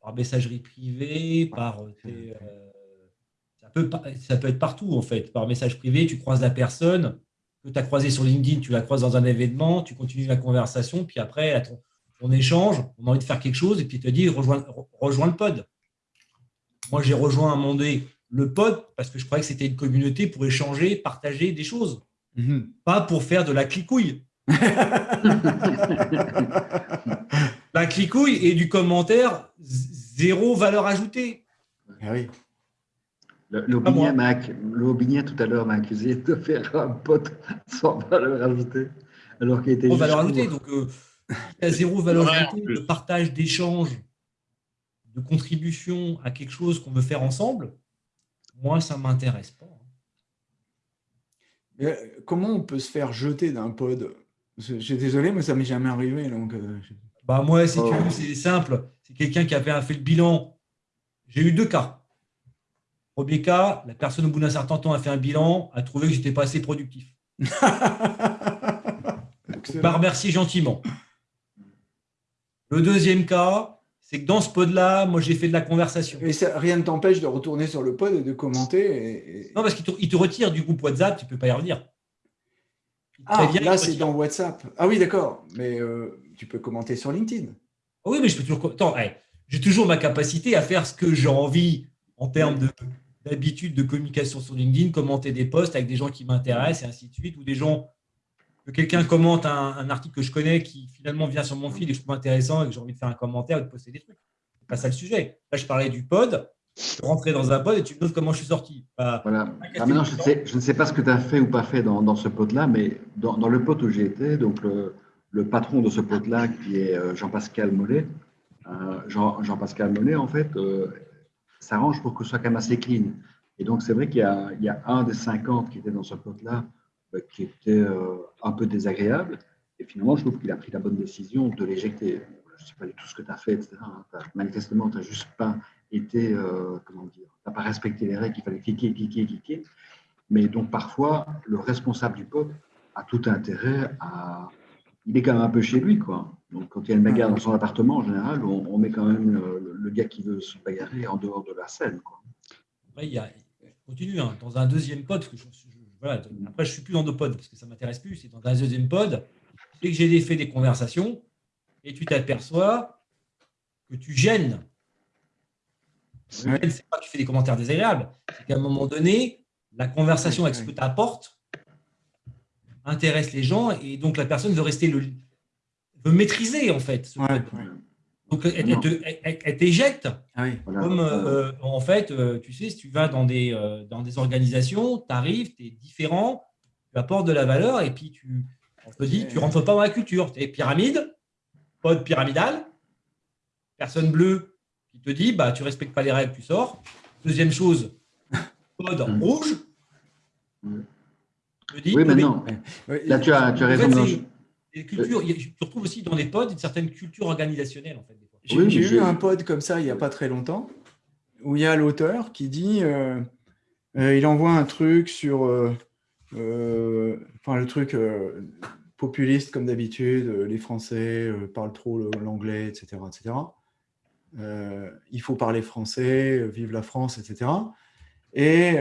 Par, messagerie privée, par… peut, ça peut être partout, en fait. Par message privé, tu croises la personne que tu as croisée sur LinkedIn, tu la croises dans un événement, tu continues la conversation, puis après, on échange, on a envie de faire quelque chose, et puis il te dit rejoins, rejoins le pod. Moi, j'ai rejoint à un moment donné le pod parce que je croyais que c'était une communauté pour échanger, partager des choses, mhm. pas pour faire de la clicouille. [laughs] la clicouille et du commentaire, zéro valeur ajoutée. Ah oui. Le, tout à l'heure m'a accusé [laughs] de faire un pod sans valeur ajoutée. Alors qu'il était. Sans valeur ajoutée. Donc, euh, Il y a zéro valeur ajoutée de partage, d'échange, de contribution à quelque chose qu'on veut faire ensemble. Moi, ça ne m'intéresse pas. Euh, comment on peut se faire jeter d'un pod? Je suis désolé, mais ça m'est jamais arrivé. Donc, euh, bah moi, si tu veux, c'est simple. C'est quelqu'un qui avait fait le bilan. J'ai eu deux cas. Premier cas, la personne au bout d'un certain temps a fait un bilan, a trouvé que j'étais pas assez productif. [laughs] m'a remercié gentiment. Le deuxième cas, c'est que dans ce pod-là, moi, j'ai fait de la conversation. Et ça, rien ne t'empêche de retourner sur le pod et de commenter Non, parce qu'il te, retire du groupe WhatsApp, tu ne peux pas y revenir. Ah, là, c'est dans WhatsApp. Ah oui, d'accord. Mais euh, tu peux commenter sur LinkedIn. oui, mais je peux toujours... Attends, j'ai toujours ma capacité à faire ce que j'ai envie en termes d'habitude de, communication sur LinkedIn, commenter des posts avec des gens qui m'intéressent et ainsi de suite, ou des gens que quelqu'un commente un, article que je connais qui finalement vient sur mon fil et que je trouve intéressant et que j'ai envie de faire un commentaire ou de poster des trucs. C'est pas ça le sujet. Là, je parlais du pod. Je rentrais dans un pod et tu me demandes comment je suis sorti. voilà. Ah, maintenant, je, sais, je, ne sais pas ce que tu as fait ou pas fait dans, ce pod-là, mais dans, le pod où j'ai été, donc le, patron de ce pod-là, qui est euh, Jean-Pascal Mollet, euh, Jean-Pascal Mollet, en fait, euh, s'arrange pour que ce soit quand même assez clean. Et donc, c'est vrai qu'il y, a un des 50 qui était dans ce pod-là euh, qui était euh, un peu désagréable. Et finalement, je trouve qu'il a pris la bonne décision de l'éjecter. Je ne sais pas du tout ce que tu as fait, etc. Manifestement, tu n'as juste pas été, euh, comment dire, tu n'as pas respecté les règles, il fallait cliquer, cliquer, cliquer. Mais donc, parfois, le responsable du peuple a tout intérêt à. Il est quand même un peu chez lui, quoi. Donc, quand il y a une bagarre dans son appartement, en général, on, met quand même le, gars qui veut se bagarrer en dehors de la scène, quoi. Après, il y a, continue, hein, dans un deuxième pote, que je, voilà, après, je ne suis plus dans deux pods parce que ça ne m'intéresse plus. C'est dans un deuxième pod. Dès que j'ai fait des conversations et tu t'aperçois que tu gênes. Ce n'est pas que tu fais des commentaires désagréables. C'est qu'à un moment donné, la conversation avec ce que tu apportes intéresse les gens et donc la personne veut rester le veut maîtriser en fait. Donc, elle, t'éjecte. Ah Comme, euh, en fait, euh, tu sais, si tu vas dans des, euh, dans des organisations, tu arrives, tu es différent, tu apportes de la valeur et puis tu, on te dit, tu ne rentres pas dans la culture. Tu es pyramide, pod pyramidal, personne bleue qui te dit, bah, tu ne respectes pas les règles, tu sors. Deuxième chose, [laughs] pod mm. rouge. oui, mais non. Là, tu as, tu as raison. Cultures, tu retrouves aussi dans les pods une certaine culture organisationnelle. En fait, j'ai eu un pod comme ça il n'y a pas très longtemps, où il y a l'auteur qui dit, euh, euh, il envoie un truc sur, euh, enfin le truc populiste comme d'habitude, les Français parlent trop l'anglais, etc. etc. il faut parler français, vive la France, etc. Et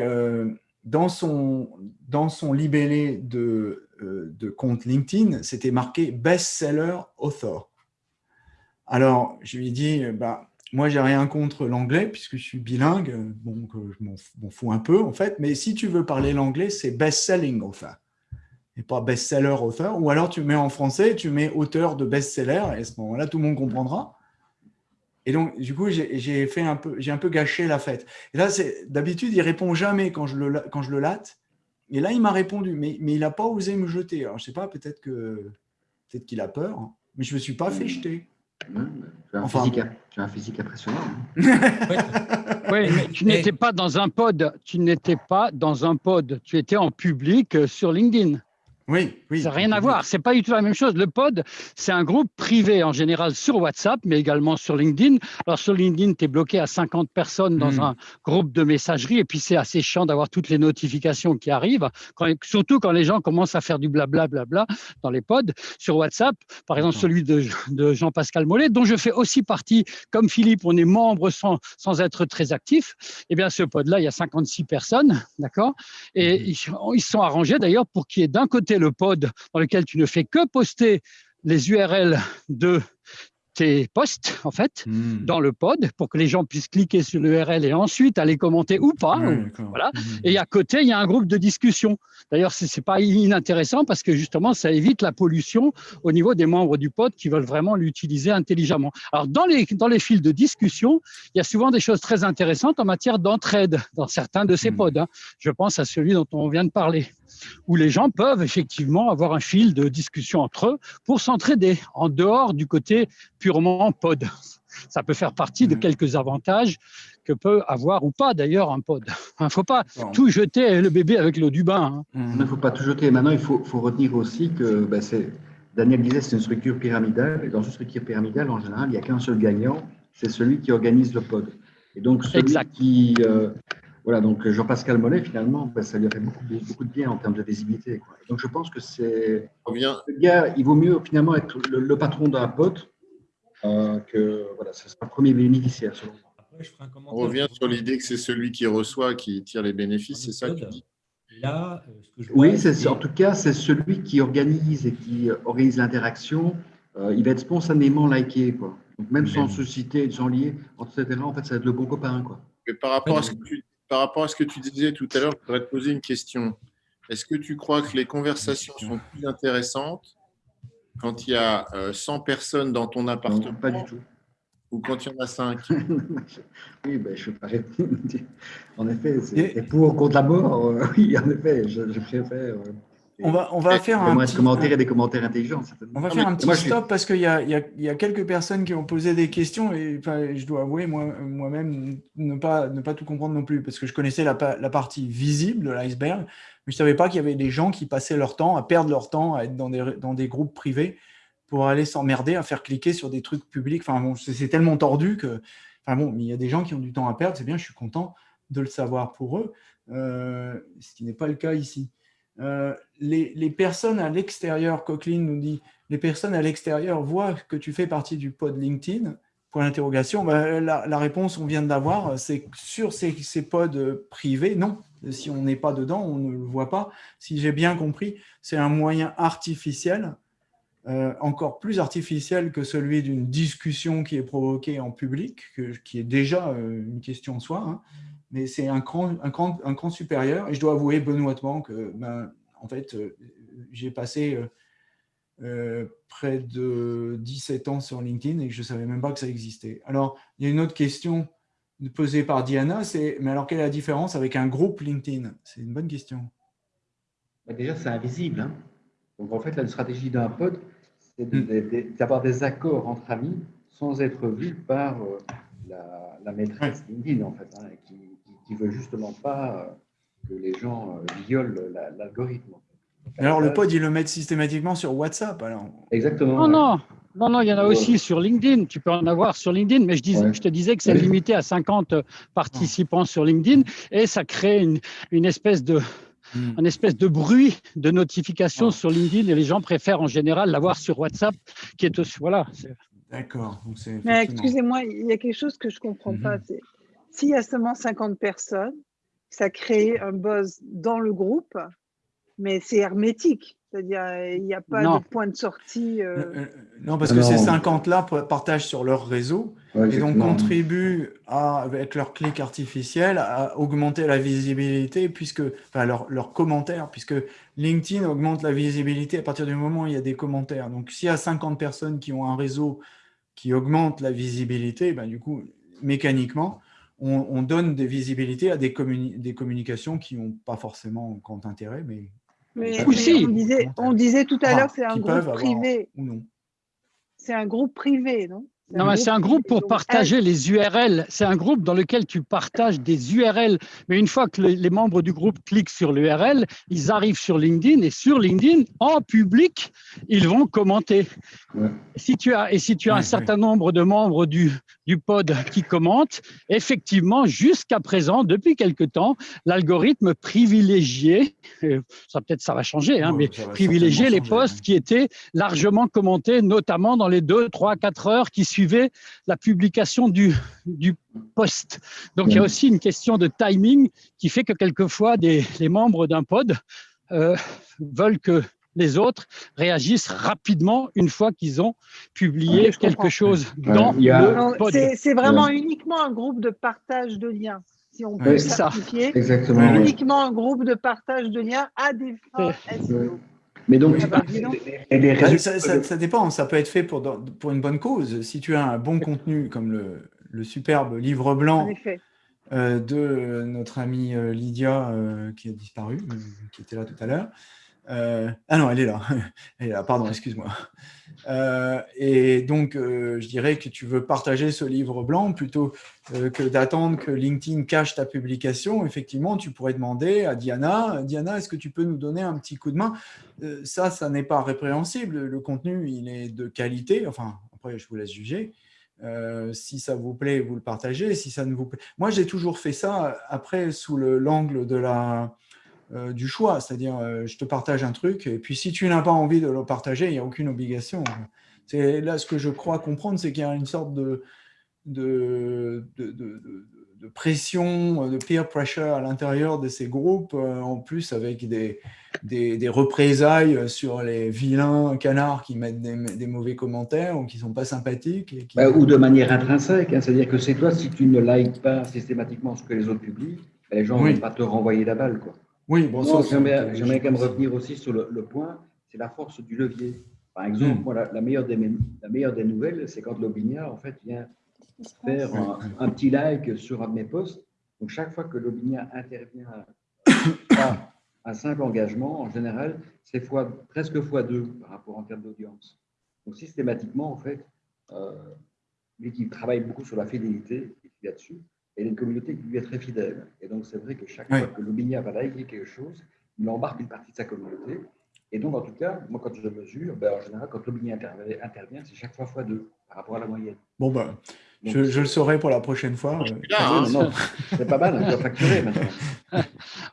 dans, son, dans son libellé de, de compte LinkedIn, c'était marqué « bestseller author ». Alors, je lui ai dit, bah, moi, j'ai rien contre l'anglais, puisque je suis bilingue, bon, je m'en fous un peu, en fait, mais si tu veux parler l'anglais, c'est best-selling author, et pas best-seller author, ou alors tu mets en français, tu mets auteur de best-seller, et à ce moment-là, tout le monde comprendra. Et donc, du coup, j'ai un peu, un peu gâché la fête. Et là, d'habitude, il répond jamais quand je le, quand je le. Et là, il m'a répondu, mais, mais il n'a pas osé me jeter. Alors, je sais pas, peut-être que peut-être qu'il a peur, hein, mais je me suis pas fait jeter. Tu as, un physique, tu as un physique impressionnant. Hein. [laughs] oui, mais tu n'étais pas dans un pod. Tu n'étais pas dans un pod. Tu étais en public euh, sur LinkedIn. Oui, oui. Ça n'a rien à voir. C'est pas du tout la même chose. Le pod, c'est un groupe privé en général sur WhatsApp, mais également sur LinkedIn. Alors sur LinkedIn, tu es bloqué à 50 personnes dans hmm. un groupe de messagerie, et puis c'est assez chiant d'avoir toutes les notifications qui arrivent, surtout quand les gens commencent à faire du blablabla bla, bla, dans les pods. Sur WhatsApp, par exemple celui de, Jean-Pascal Mollet, dont je fais aussi partie, comme Philippe, on est membre sans, sans être très actif. Eh bien, ce pod-là, il y a 56 personnes, d'accord? Et hmm. ils, ils sont arrangés d'ailleurs pour qu'il y ait d'un côté le pod dans lequel tu ne fais que poster les URL de tes posts, en fait, hmm. dans le pod pour que les gens puissent cliquer sur l'URL et ensuite aller commenter ou pas. voilà. Hmm. Et à côté, il y a un groupe de discussion. D'ailleurs, ce n'est pas inintéressant parce que justement, ça évite la pollution au niveau des membres du pod qui veulent vraiment l'utiliser intelligemment. Alors, dans les, dans les fils de discussion, il y a souvent des choses très intéressantes en matière d'entraide dans certains de ces hmm. pods. Hein. Je pense à celui dont on vient de parler. Où les gens peuvent effectivement avoir un fil de discussion entre eux pour s'entraider, en dehors du côté purement pod. [laughs] Ça peut faire partie de quelques avantages que peut avoir ou pas d'ailleurs un pod. [laughs] Il ne faut pas tout jeter le bébé avec l'eau du bain. hein. Il ne faut pas tout jeter. Maintenant, il faut, faut retenir aussi que ben, c'est Daniel disait c'est une structure pyramidale, et dans une structure pyramidale, en général, il n'y a qu'un seul gagnant, c'est celui qui organise le pod. Et donc, celui Exact. qui. euh, voilà, donc Jean-Pascal Mollet, finalement, ben, ça lui a fait beaucoup, beaucoup de bien en termes de visibilité. quoi. Donc, je pense que c'est. Le gars, il vaut mieux finalement être le, le patron d'un pod euh, que. Voilà, ce sera le premier bénéficiaire, selon moi. Après, je ferai un on revient sur l'idée que c'est celui qui reçoit qui tire les bénéfices, c'est ça que tu dis? Là, euh, ce que je vois, Oui, c'est en tout cas, c'est celui qui organise et qui euh, organise l'interaction. euh, il va être spontanément liké, quoi. Donc, même sans se citer, sans lier, etc., en fait, ça va être le bon copain, quoi. Mais par rapport, à ce que tu, par rapport à ce que tu disais tout à l'heure, je voudrais te poser une question. Est-ce que tu crois que les conversations sont plus intéressantes quand il y a euh, 100 personnes dans ton appartement Non, pas du tout. ou quand il y en a 5 [laughs] oui, ben, je parais. en effet, c'est pour ou contre la mort. euh, oui, en effet, je, je préfère. On va, on va faire un petit, commentaire et des commentaires intelligents. on va Non, faire un petit moi, je suis- stop parce qu'il y y, y a quelques personnes qui ont posé des questions et enfin, je dois avouer moi- moi-même ne, pas, ne pas tout comprendre non plus parce que je connaissais la, pa- la partie visible de l'iceberg, mais je ne savais pas qu'il y avait des gens qui passaient leur temps à perdre leur temps à être dans des, dans des groupes privés pour aller s'emmerder à faire cliquer sur des trucs publics. Enfin bon, c'est c'est tellement tordu que. Enfin bon, mais il y a des gens qui ont du temps à perdre, c'est bien, je suis content de le savoir pour eux, euh, ce qui n'est pas le cas ici. Euh, les, personnes à l'extérieur, Coqueline nous dit, les personnes à l'extérieur voient que tu fais partie du pod LinkedIn Point d'interrogation. Ben, la, réponse, on vient de l'avoir, c'est sur ces, ces pods privés, non. Si on n'est pas dedans, on ne le voit pas. Si j'ai bien compris, c'est un moyen artificiel, euh, encore plus artificiel que celui d'une discussion qui est provoquée en public, que- qui est déjà euh, une question en soi. hein. Mais c'est un cran, un, cran, un cran supérieur. Et je dois avouer benoîtement que, ben, en fait, euh, j'ai passé euh, euh, près de 17 ans sur LinkedIn et que je ne savais même pas que ça existait. Alors, il y a une autre question posée par Diana, c'est mais alors quelle est la différence avec un groupe LinkedIn? C'est une bonne question. Bah, déjà, c'est invisible. hein. Donc, en fait, la stratégie d'un pod, c'est Mm. de- d'avoir des accords entre amis sans être vu par euh, la, la maîtresse LinkedIn, en fait, hein, qui ne veut justement pas euh, que les gens euh, violent la- l'algorithme. alors, le pod, ils le mettent systématiquement sur WhatsApp. Alors, Exactement. Non, non, non, non, il y en a Ouais. aussi sur LinkedIn. Tu peux en avoir sur LinkedIn, mais je, disais, Ouais. je te disais que c'est limité à 50 participants sur LinkedIn et ça crée une, une espèce de Hmm. un espèce de bruit de notification Ouais. sur LinkedIn et les gens préfèrent en général l'avoir sur WhatsApp, qui est aussi voilà. d'accord. Excusez-moi, il y a quelque chose que je ne comprends pas. Mhm. c'est S'il y a seulement 50 personnes, ça crée un buzz dans le groupe, mais c'est hermétique. C'est-à-dire, il n'y a pas Non. de point de sortie. euh, Euh, euh, Non, parce que Non. ces 50-là partagent sur leur réseau Ouais, et donc contribuent à, avec leur clic artificiel à augmenter la visibilité, puisque, enfin, leur, leurs commentaires, puisque LinkedIn augmente la visibilité à partir du moment où il y a des commentaires. Donc, s'il y a 50 personnes qui ont un réseau qui augmente la visibilité, ben, du coup, mécaniquement, on, on donne des visibilités à des, communi- des communications qui n'ont pas forcément grand intérêt, mais si. on, disait, on disait tout à Ah, l'heure, c'est un groupe avoir- privé. ou non. C'est un groupe privé, non? Non, mais c'est un groupe pour partager les URL. C'est un groupe dans lequel tu partages des URL. Mais une fois que le- les membres du groupe cliquent sur l'URL, ils arrivent sur LinkedIn et sur LinkedIn, en public, ils vont commenter. Ouais. Si tu as, et si tu as Ouais, un certain nombre de membres du, du pod qui commentent, effectivement, jusqu'à présent, depuis quelque temps, l'algorithme privilégié, euh, ça peut-être ça va changer, hein, Ouais, mais privilégier les posts qui étaient largement commentés, notamment dans les 2, 3, 4 heures qui la publication du, du post. Donc, il y a aussi une question de timing qui fait que quelquefois, des, les membres d'un pod euh, veulent que les autres réagissent rapidement une fois qu'ils ont publié quelque comprends. chose Ouais, dans a- le pod. C'est vraiment uniquement un groupe de partage de liens. Si on peut ça. simplifier, Exactement. Uniquement un groupe de partage de liens à des fins SEO. Mais donc, Ah tu bah, parles des- des Bah, résultats ça, ça- ça dépend, ça peut être fait pour, pour une bonne cause. Si tu as un bon contenu comme le, le superbe livre blanc effet. de notre amie Lydia qui a disparu, qui était là tout à l'heure. Ah non, elle est là. [laughs] Elle est là, pardon, excuse-moi. et donc, je dirais que tu veux partager ce livre blanc plutôt que d'attendre que LinkedIn cache ta publication. Effectivement, tu pourrais demander à Diana, Diana, est-ce que tu peux nous donner un petit coup de main? Ça, ça n'est pas répréhensible. Le contenu, il est de qualité. Enfin, après, je vous laisse juger. Euh, si ça vous plaît, vous le partagez. Si ça ne vous plaît, moi j'ai toujours fait ça après sous l'angle de la euh, du choix, c'est-à-dire euh, je te partage un truc et puis si tu n'as pas envie de le partager, il n'y a aucune obligation. C'est là ce que je crois comprendre, c'est qu'il y a une sorte de de, de, de, de, pression, de peer pressure à l'intérieur de ces groupes, en plus avec des, des, représailles sur les vilains canards qui mettent des, mauvais commentaires ou qui ne sont pas sympathiques. Et bah, ou de manière intrinsèque, hein. c'est-à-dire que c'est toi, si tu ne likes pas systématiquement ce que les autres publient, bah, les gens ne vont pas te renvoyer la balle. Quoi. Oui, bon, J'aimerais quand même revenir aussi sur le, point, c'est la force du levier. Par exemple, hmm. la, meilleure des, la meilleure des nouvelles, c'est quand Lobinia en fait, vient faire un, petit like sur un de mes posts. Donc, chaque fois que Lobinia intervient un simple engagement, en général, c'est fois, presque fois deux par rapport en termes d'audience. Donc, systématiquement, en fait, euh, lui qui travaille beaucoup sur la fidélité, là-dessus, et une communauté qui lui est très fidèle. Et donc, c'est vrai que chaque fois que Lobinia va liker quelque chose, il embarque une partie de sa communauté. Et donc, en tout cas, moi, quand je mesure, ben, en général, quand Lobinia intervient, c'est chaque fois fois deux par rapport à la moyenne. Bon, ben, je, le saurai pour la prochaine fois. Hein. c'est pas mal, on doit facturer maintenant. [laughs]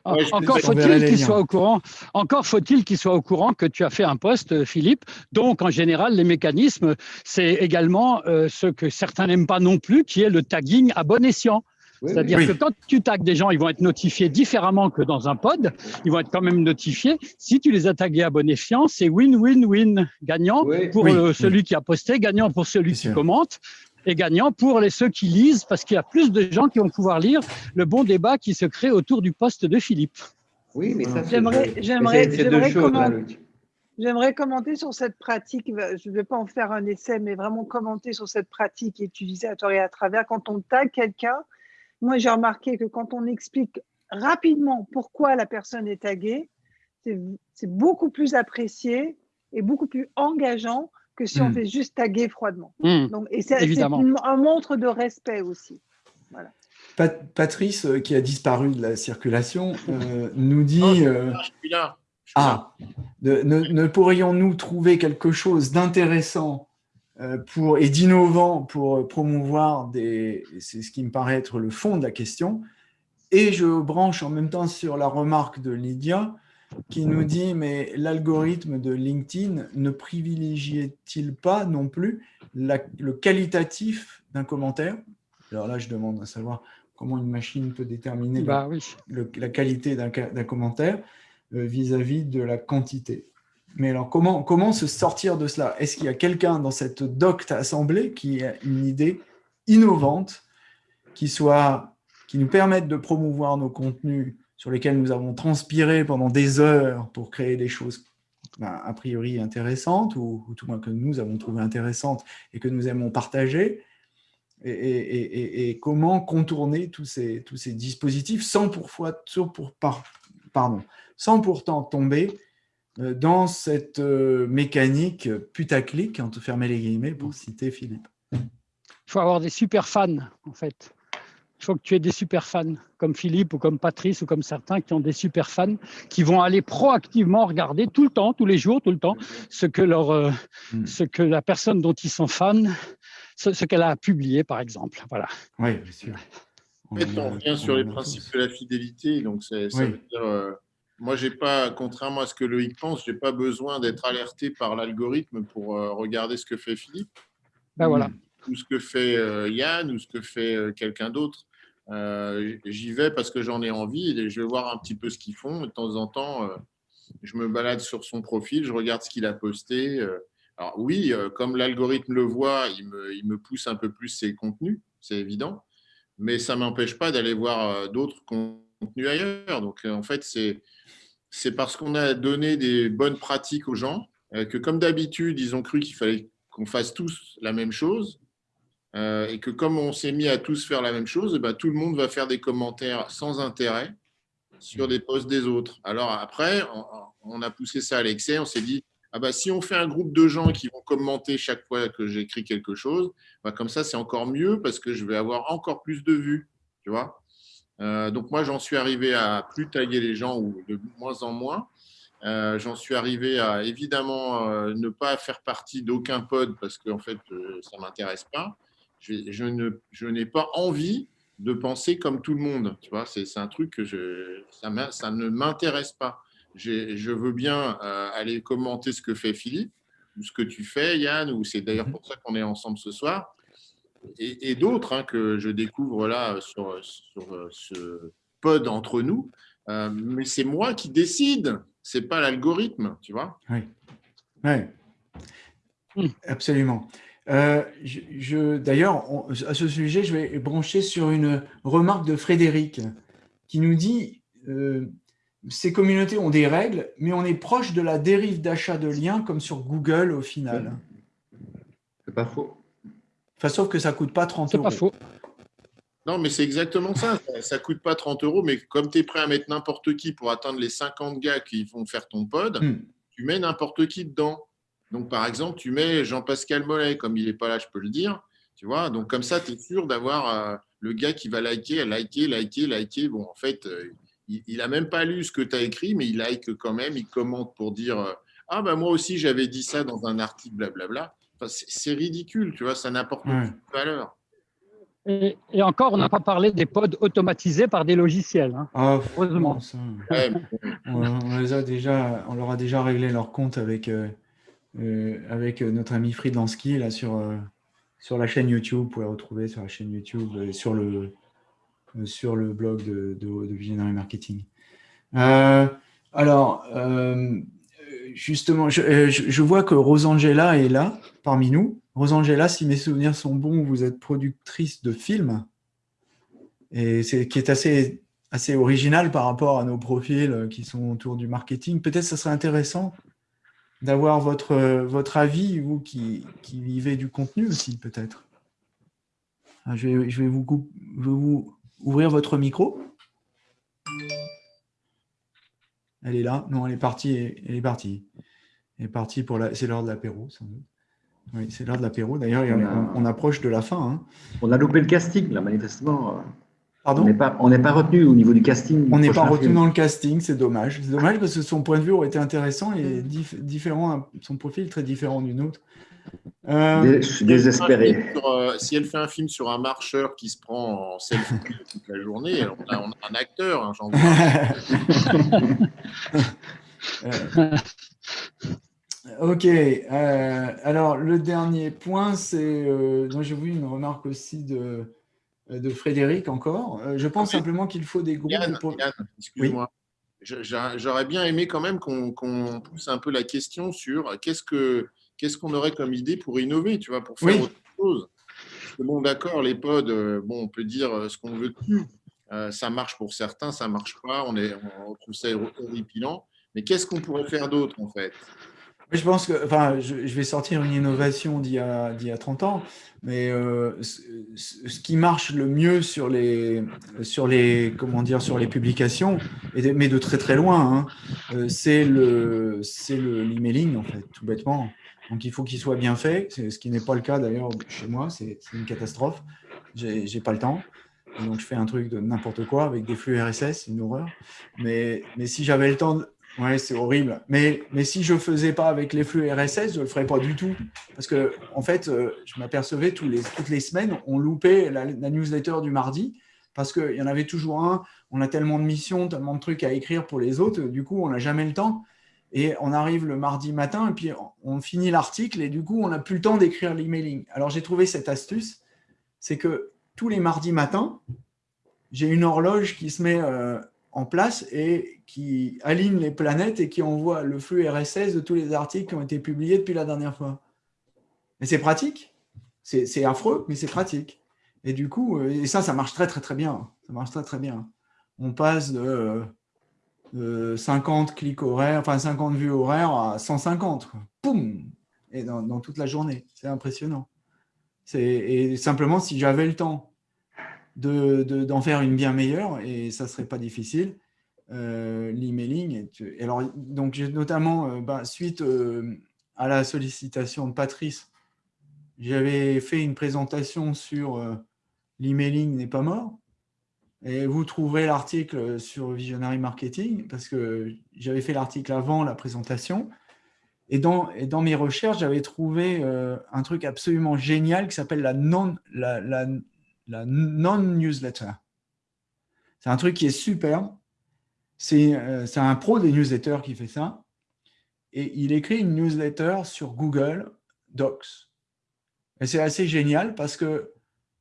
Encore faut-il qu'il soit au courant. Encore faut-il qu'il soit au courant que tu as fait un poste, Philippe. Donc, en général, les mécanismes, c'est également euh, ce que certains n'aiment pas non plus, qui est le tagging à bon escient. C'est-à-dire que quand tu tags des gens, ils vont être notifiés différemment que dans un pod. Ils vont être quand même notifiés. Si tu les as tagués à bon escient, c'est win-win-win. Gagnant pour euh, celui qui a posté, gagnant pour celui qui commente et gagnant pour les, ceux qui lisent, parce qu'il y a plus de gens qui vont pouvoir lire le bon débat qui se crée autour du poste de Philippe. Oui, mais ça, j'aimerais, j'aimerais, j'aimerais, commenter, j'aimerais commenter sur cette pratique. Je ne vais pas en faire un essai, mais vraiment commenter sur cette pratique utilisée à tort et à travers. Quand on tag quelqu'un, moi j'ai remarqué que quand on explique rapidement pourquoi la personne est taguée, c'est beaucoup plus apprécié et beaucoup plus engageant que si on hmm. fait juste taguer froidement. Hmm. Donc, et c'est un montre de respect aussi. Patrice, euh, qui a disparu de la circulation, euh, nous dit... Euh, ah, ne, pourrions-nous trouver quelque chose d'intéressant pour et d'innovant pour promouvoir des... C'est ce qui me paraît être le fond de la question. Et je branche en même temps sur la remarque de Lydia, qui nous dit, mais l'algorithme de LinkedIn ne privilégiait-il pas non plus le qualitatif d'un commentaire? Alors là, je demande à savoir comment une machine peut déterminer la, bah qualité d'un commentaire euh, vis-à-vis de la quantité. Mais alors, comment, comment se sortir de cela? Est-ce qu'il y a quelqu'un dans cette docte assemblée qui a une idée innovante qui, soit, qui nous permette de promouvoir nos contenus sur lesquels nous avons transpiré pendant des heures pour créer des choses ben, a priori intéressantes, ou, tout moins que nous avons trouvé intéressantes et que nous aimons partager, et, comment contourner tous ces, tous ces dispositifs sans, pour, pour, pardon, sans pourtant tomber euh, dans cette euh, mécanique putaclic, te fermer les guillemets, pour citer Philippe? Il faut avoir des super fans, en fait. Il faut que tu aies des super fans, comme Philippe ou comme Patrice ou comme certains qui ont des super fans, qui vont aller proactivement regarder tout le temps, tous les jours, tout le temps, ce que, leur, euh, hmm. ce que la personne dont ils sont fans, ce, qu'elle a publié, par exemple. Voilà. Oui, bien sûr. on revient sur les principes de la fidélité. Donc, ça veut dire, euh, moi, j'ai pas, contrairement à ce que Loïc pense, j'ai pas besoin d'être alerté par l'algorithme pour euh, regarder ce que fait Philippe. Ben voilà. Ou ce que fait Yann, ou ce que fait quelqu'un d'autre. Euh, j'y vais parce que j'en ai envie et je vais voir un petit peu ce qu'ils font. De temps en temps, euh, je me balade sur son profil, je regarde ce qu'il a posté. Euh. Alors oui, comme l'algorithme le voit, il me, il me, pousse un peu plus ses contenus, c'est évident, mais ça ne m'empêche pas d'aller voir d'autres contenus ailleurs. Donc en fait, c'est parce qu'on a donné des bonnes pratiques aux gens que comme d'habitude, ils ont cru qu'il fallait qu'on fasse tous la même chose euh, et que comme on s'est mis à tous faire la même chose, eh ben, tout le monde va faire des commentaires sans intérêt sur des posts des autres. Alors après, on, a poussé ça à l'excès, on s'est dit, ah bah, si on fait un groupe de gens qui vont commenter chaque fois que j'écris quelque chose, bah, comme ça, c'est encore mieux parce que je vais avoir encore plus de vues. Tu vois euh, donc moi, j'en suis arrivé à plus tailler les gens ou de moins en moins. Euh, j'en suis arrivé à évidemment euh, ne pas faire partie d'aucun pod parce que en fait, ça ne m'intéresse pas. Je, je, je n'ai pas envie de penser comme tout le monde. Tu vois, c'est un truc que je, ça, ça ne m'intéresse pas. Je veux bien aller commenter ce que fait Philippe ou ce que tu fais, Yann, ou c'est d'ailleurs mhm. pour ça qu'on est ensemble ce soir et, d'autres hein, que je découvre là sur, sur ce pod entre nous. Euh, mais c'est moi qui décide, c'est pas l'algorithme, tu vois. Oui, oui. absolument. Euh, je, D'ailleurs, à ce sujet, je vais brancher sur une remarque de Frédéric qui nous dit euh, ces communautés ont des règles, mais on est proche de la dérive d'achat de liens comme sur Google au final. C'est pas faux. Enfin, sauf que ça ne coûte pas 30 euros. C'est pas faux. Non, mais c'est exactement ça. Ça ne coûte pas 30 euros, mais comme tu es prêt à mettre n'importe qui pour atteindre les 50 gars qui vont faire ton pod, hmm. tu mets n'importe qui dedans. Donc, par exemple, tu mets Jean-Pascal Mollet, comme il n'est pas là, je peux le dire. Tu vois, donc comme ça, tu es sûr d'avoir euh, le gars qui va liker, liker, liker, liker. Bon, en fait, euh, il n'a même pas lu ce que tu as écrit, mais il like quand même, il commente pour dire euh, Ah, ben moi aussi, j'avais dit ça dans un article, blablabla c'est ridicule, tu vois, ça n'apporte aucune valeur. Et, encore, on n'a pas parlé des pods automatisés par des logiciels. Hein. Ah, heureusement. on, les a déjà, on leur a déjà réglé leur compte avec, euh, euh, avec notre ami Friedlansky là, sur, euh, sur la chaîne YouTube. Vous pouvez retrouver sur la chaîne YouTube, sur, le, sur le blog de, de, de Visionary Marketing. alors, justement, euh, je, vois que Rosangela est là, parmi nous. Rosangela, si mes souvenirs sont bons, vous êtes productrice de films, et c'est qui est assez, assez original par rapport à nos profils euh, qui sont autour du marketing. Peut-être ce serait intéressant d'avoir votre, votre avis, vous qui, qui vivez du contenu aussi, peut-être. Ah, je vais, je vais vous, je vais vous ouvrir votre micro. Elle est là. Non, elle est partie. Elle est partie. Elle est partie pour la. C'est l'heure de l'apéro, sans doute. Oui, c'est l'heure de l'apéro. D'ailleurs, on, approche de la fin. Hein. On a loupé le casting, là, manifestement. Pardon On n'est pas, retenu au niveau du casting. On n'est pas retenu dans le casting, c'est dommage. C'est dommage parce que son point de vue aurait été intéressant et différent, son profil très différent du nôtre. Euh, je suis désespéré. Euh, si elle fait un film sur un marcheur qui se prend en selfie [laughs] toute la journée, on a, un acteur, hein, j'en vois. [laughs] ok. Euh, alors, le dernier point, c'est. dont j'ai vu une remarque aussi de, de Frédéric encore. je pense ah simplement qu'il faut des groupes. Yann, excuse-moi. J'aurais bien aimé quand même qu'on pousse un peu la question sur qu'est-ce que qu'est-ce qu'on aurait comme idée pour innover, tu vois, pour faire autre chose Bon, d'accord, les pods, euh, bon, on peut dire euh, ce qu'on veut dessus. Euh, ça marche pour certains, ça ne marche pas, on, est, on trouve ça horripilant. Mais qu'est-ce qu'on pourrait faire d'autre, en fait? Je pense que, enfin, je, vais sortir une innovation d'il y, a 30 ans, mais ce, qui marche le mieux sur les, sur les, comment dire, sur les publications, mais de très très loin, hein, c'est le, c'est l'emailing en fait, tout bêtement. Donc, il faut qu'il soit bien fait, ce qui n'est pas le cas d'ailleurs chez moi, c'est une catastrophe. J'ai pas le temps. donc, je fais un truc de n'importe quoi avec des flux RSS, une horreur. Mais, mais si j'avais le temps, de... ouais, c'est horrible. Mais, si je ne faisais pas avec les flux RSS, je ne le ferais pas du tout. Parce que, en fait, euh, je m'apercevais toutes les semaines, on loupait la, la newsletter du mardi parce qu'il y en avait toujours un. On a tellement de missions, tellement de trucs à écrire pour les autres, du coup, on n'a jamais le temps. Et on arrive le mardi matin et puis on finit l'article et du coup, on n'a plus le temps d'écrire l'emailing. Alors, j'ai trouvé cette astuce, c'est que tous les mardis matins, j'ai une horloge qui se met euh, en place et qui aligne les planètes et qui envoie le flux RSS de tous les articles qui ont été publiés depuis la dernière fois. Et c'est pratique. C'est affreux, mais c'est pratique. Et du coup, euh, et ça, ça marche très, très, très bien. Ça marche très, très bien. On passe de 50 clics horaires, enfin 50 vues horaires à 150. Poum Et dans, toute la journée. C'est impressionnant. Et simplement, si j'avais le temps d'en de, faire une bien meilleure, et ça ne serait pas difficile, euh, l'emailing. Alors, donc, notamment, euh, bah, suite euh, à la sollicitation de Patrice, j'avais fait une présentation sur l'emailing n'est pas mort. Et vous trouverez l'article sur Visionary Marketing, parce que j'avais fait l'article avant la présentation. Et dans, et dans mes recherches, j'avais trouvé un truc absolument génial qui s'appelle la non-newsletter. La, la, non C'est un truc qui est super. Euh, c'est un pro des newsletters qui fait ça. Et il écrit une newsletter sur Google Docs. Et c'est assez génial parce que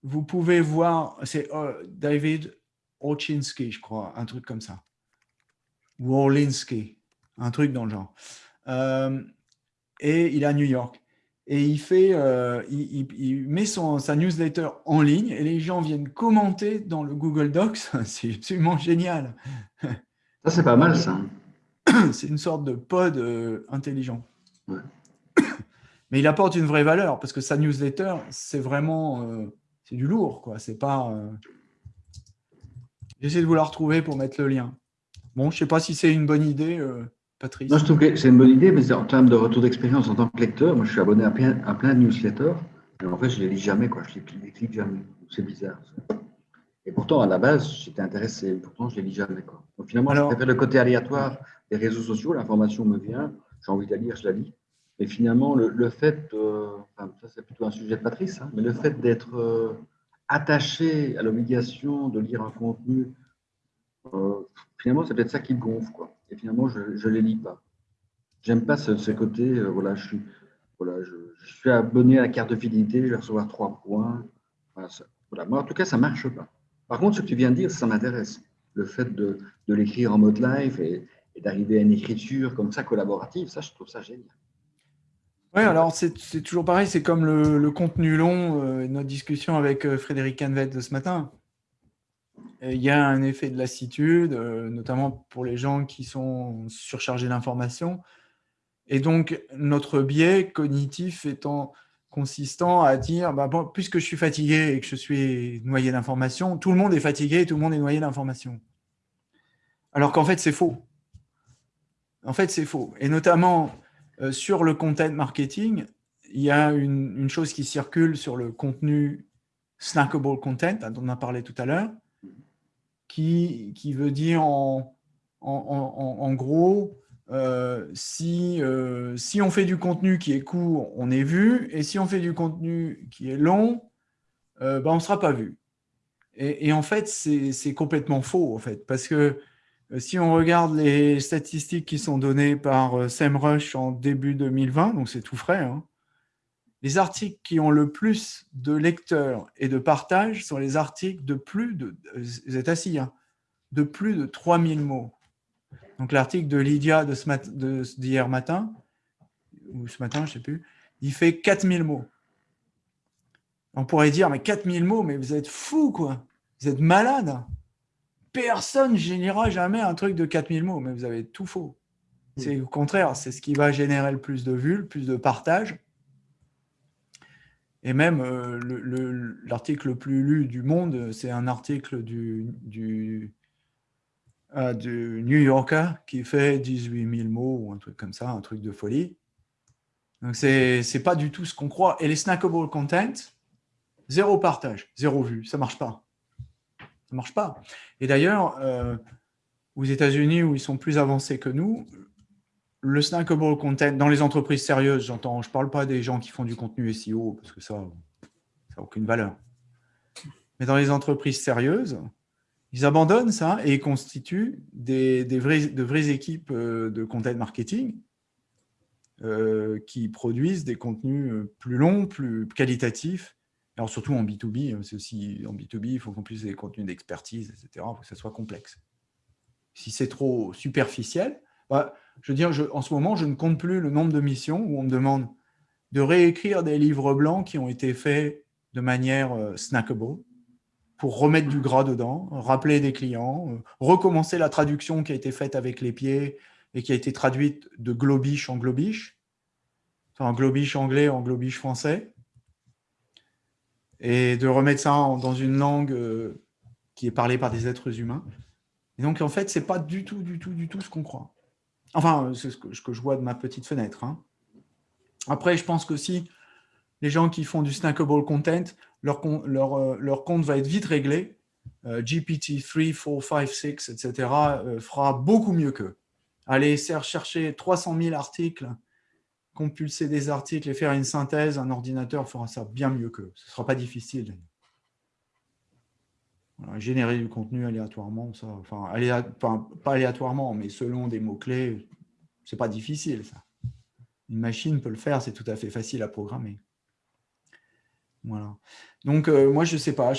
vous pouvez voir, c'est euh, David Orchinski, je crois, un truc comme ça. Ou Orlinski, un truc dans le genre. Euh, et il est à New York. Et il, fait, il, met son, sa newsletter en ligne et les gens viennent commenter dans le Google Docs. [laughs] C'est absolument génial. Ça, c'est pas mal, ça. [clears throat] C'est une sorte de pod euh, intelligent. [clears throat] Mais il apporte une vraie valeur, parce que sa newsletter, c'est vraiment euh, c'est du lourd. quoi. C'est pas. Euh, J'essaie de vous la retrouver pour mettre le lien. Bon, je ne sais pas si c'est une bonne idée, Patrice. Moi, je trouve que c'est une bonne idée, mais en termes de retour d'expérience en tant que lecteur, moi, je suis abonné à plein, à plein de newsletters, mais en fait, je ne les lis jamais. Quoi. Je ne les clique jamais. C'est bizarre. Ça. Et pourtant, à la base, j'étais intéressé. Pourtant, je ne les lis jamais. Quoi. Donc, finalement, Alors, je préfère le côté aléatoire des réseaux sociaux. L'information me vient, j'ai envie de la lire, je la lis. Mais finalement, le, fait, enfin, ça c'est plutôt un sujet de Patrice, hein, mais le fait d'être euh, attaché à l'obligation de lire un contenu, euh, finalement, c'est peut-être ça qui me gonfle. Quoi. Et finalement, je ne les lis pas. J'aime pas ce, côté, euh, voilà, je suis, abonné à la carte de fidélité, je vais recevoir trois points. Voilà. Moi, en tout cas, ça ne marche pas. Par contre, ce que tu viens de dire, ça m'intéresse. Le fait de, l'écrire en mode live et, d'arriver à une écriture comme ça collaborative, ça, je trouve ça génial. Oui, alors c'est toujours pareil, c'est comme le, contenu long, euh, notre discussion avec euh, Frédéric Canvet de ce matin. Il y a un effet de lassitude, euh, notamment pour les gens qui sont surchargés d'informations. Et donc, notre biais cognitif étant consistant à dire, bah, puisque je suis fatigué et que je suis noyé d'informations, tout le monde est fatigué et tout le monde est noyé d'informations. Alors qu'en fait, c'est faux. En fait, c'est faux. Et notamment, euh, sur le content marketing, il y a une, chose qui circule sur le contenu snackable content, dont on a parlé tout à l'heure, qui, qui, veut dire en, en, en gros, euh, si, euh, si on fait du contenu qui est court, on est vu, et si on fait du contenu qui est long, euh, ben, on ne sera pas vu. Et, en fait, c'est complètement faux, en fait, parce que si on regarde les statistiques qui sont données par SEMrush en début 2020, donc c'est tout frais, hein, les articles qui ont le plus de lecteurs et de partages sont les articles de plus de, vous êtes assis, hein, de plus de 3000 mots. Donc l'article de Lydia d'hier matin, ou ce matin, je ne sais plus, il fait 4000 mots. On pourrait dire, mais 4000 mots, mais vous êtes fou, quoi. Vous êtes malade. Personne ne générera jamais un truc de 4000 mots, mais vous avez tout faux. C'est au contraire, c'est ce qui va générer le plus de vues, le plus de partages. Et même euh, l'article le, plus lu du monde, c'est un article euh, du New Yorker qui fait 18 000 mots ou un truc comme ça, un truc de folie. Donc, ce n'est pas du tout ce qu'on croit. Et les snackable content, zéro partage, zéro vue, ça ne marche pas. Ça marche pas. Et d'ailleurs, euh, aux États-Unis, où ils sont plus avancés que nous, le snackable content, dans les entreprises sérieuses, j'entends, je ne parle pas des gens qui font du contenu SEO, parce que ça n'a aucune valeur. Mais dans les entreprises sérieuses, ils abandonnent ça et constituent des, de vraies équipes euh, de content marketing euh, qui produisent des contenus euh, plus longs, plus qualitatifs. Alors surtout en B2B, hein, c'est aussi en B2B, il faut qu'on puisse des contenus d'expertise, etc. Il faut que ça soit complexe. Si c'est trop superficiel, bah, je veux dire, en ce moment, je ne compte plus le nombre de missions où on me demande de réécrire des livres blancs qui ont été faits de manière snackable, pour remettre du gras dedans, rappeler des clients, euh, recommencer la traduction qui a été faite avec les pieds et qui a été traduite de globish en globish, enfin globish anglais en globish français. et de remettre ça dans une langue euh, qui est parlée par des êtres humains. Et donc, en fait, ce n'est pas du tout, du tout, du tout ce qu'on croit. Enfin, c'est ce que, je vois de ma petite fenêtre. Hein. Après, je pense qu'aussi, les gens qui font du snackable content, leur, leur compte va être vite réglé. GPT 3, 4, 5, 6, etc. fera beaucoup mieux qu'eux. Aller chercher 300 000 articles, compulser des articles et faire une synthèse, un ordinateur fera ça bien mieux qu'eux. Ce ne sera pas difficile. Générer du contenu aléatoirement, enfin, pas aléatoirement, mais selon des mots-clés, c'est pas difficile. Ça. Une machine peut le faire, c'est tout à fait facile à programmer. Voilà. Donc, euh, moi, je sais pas,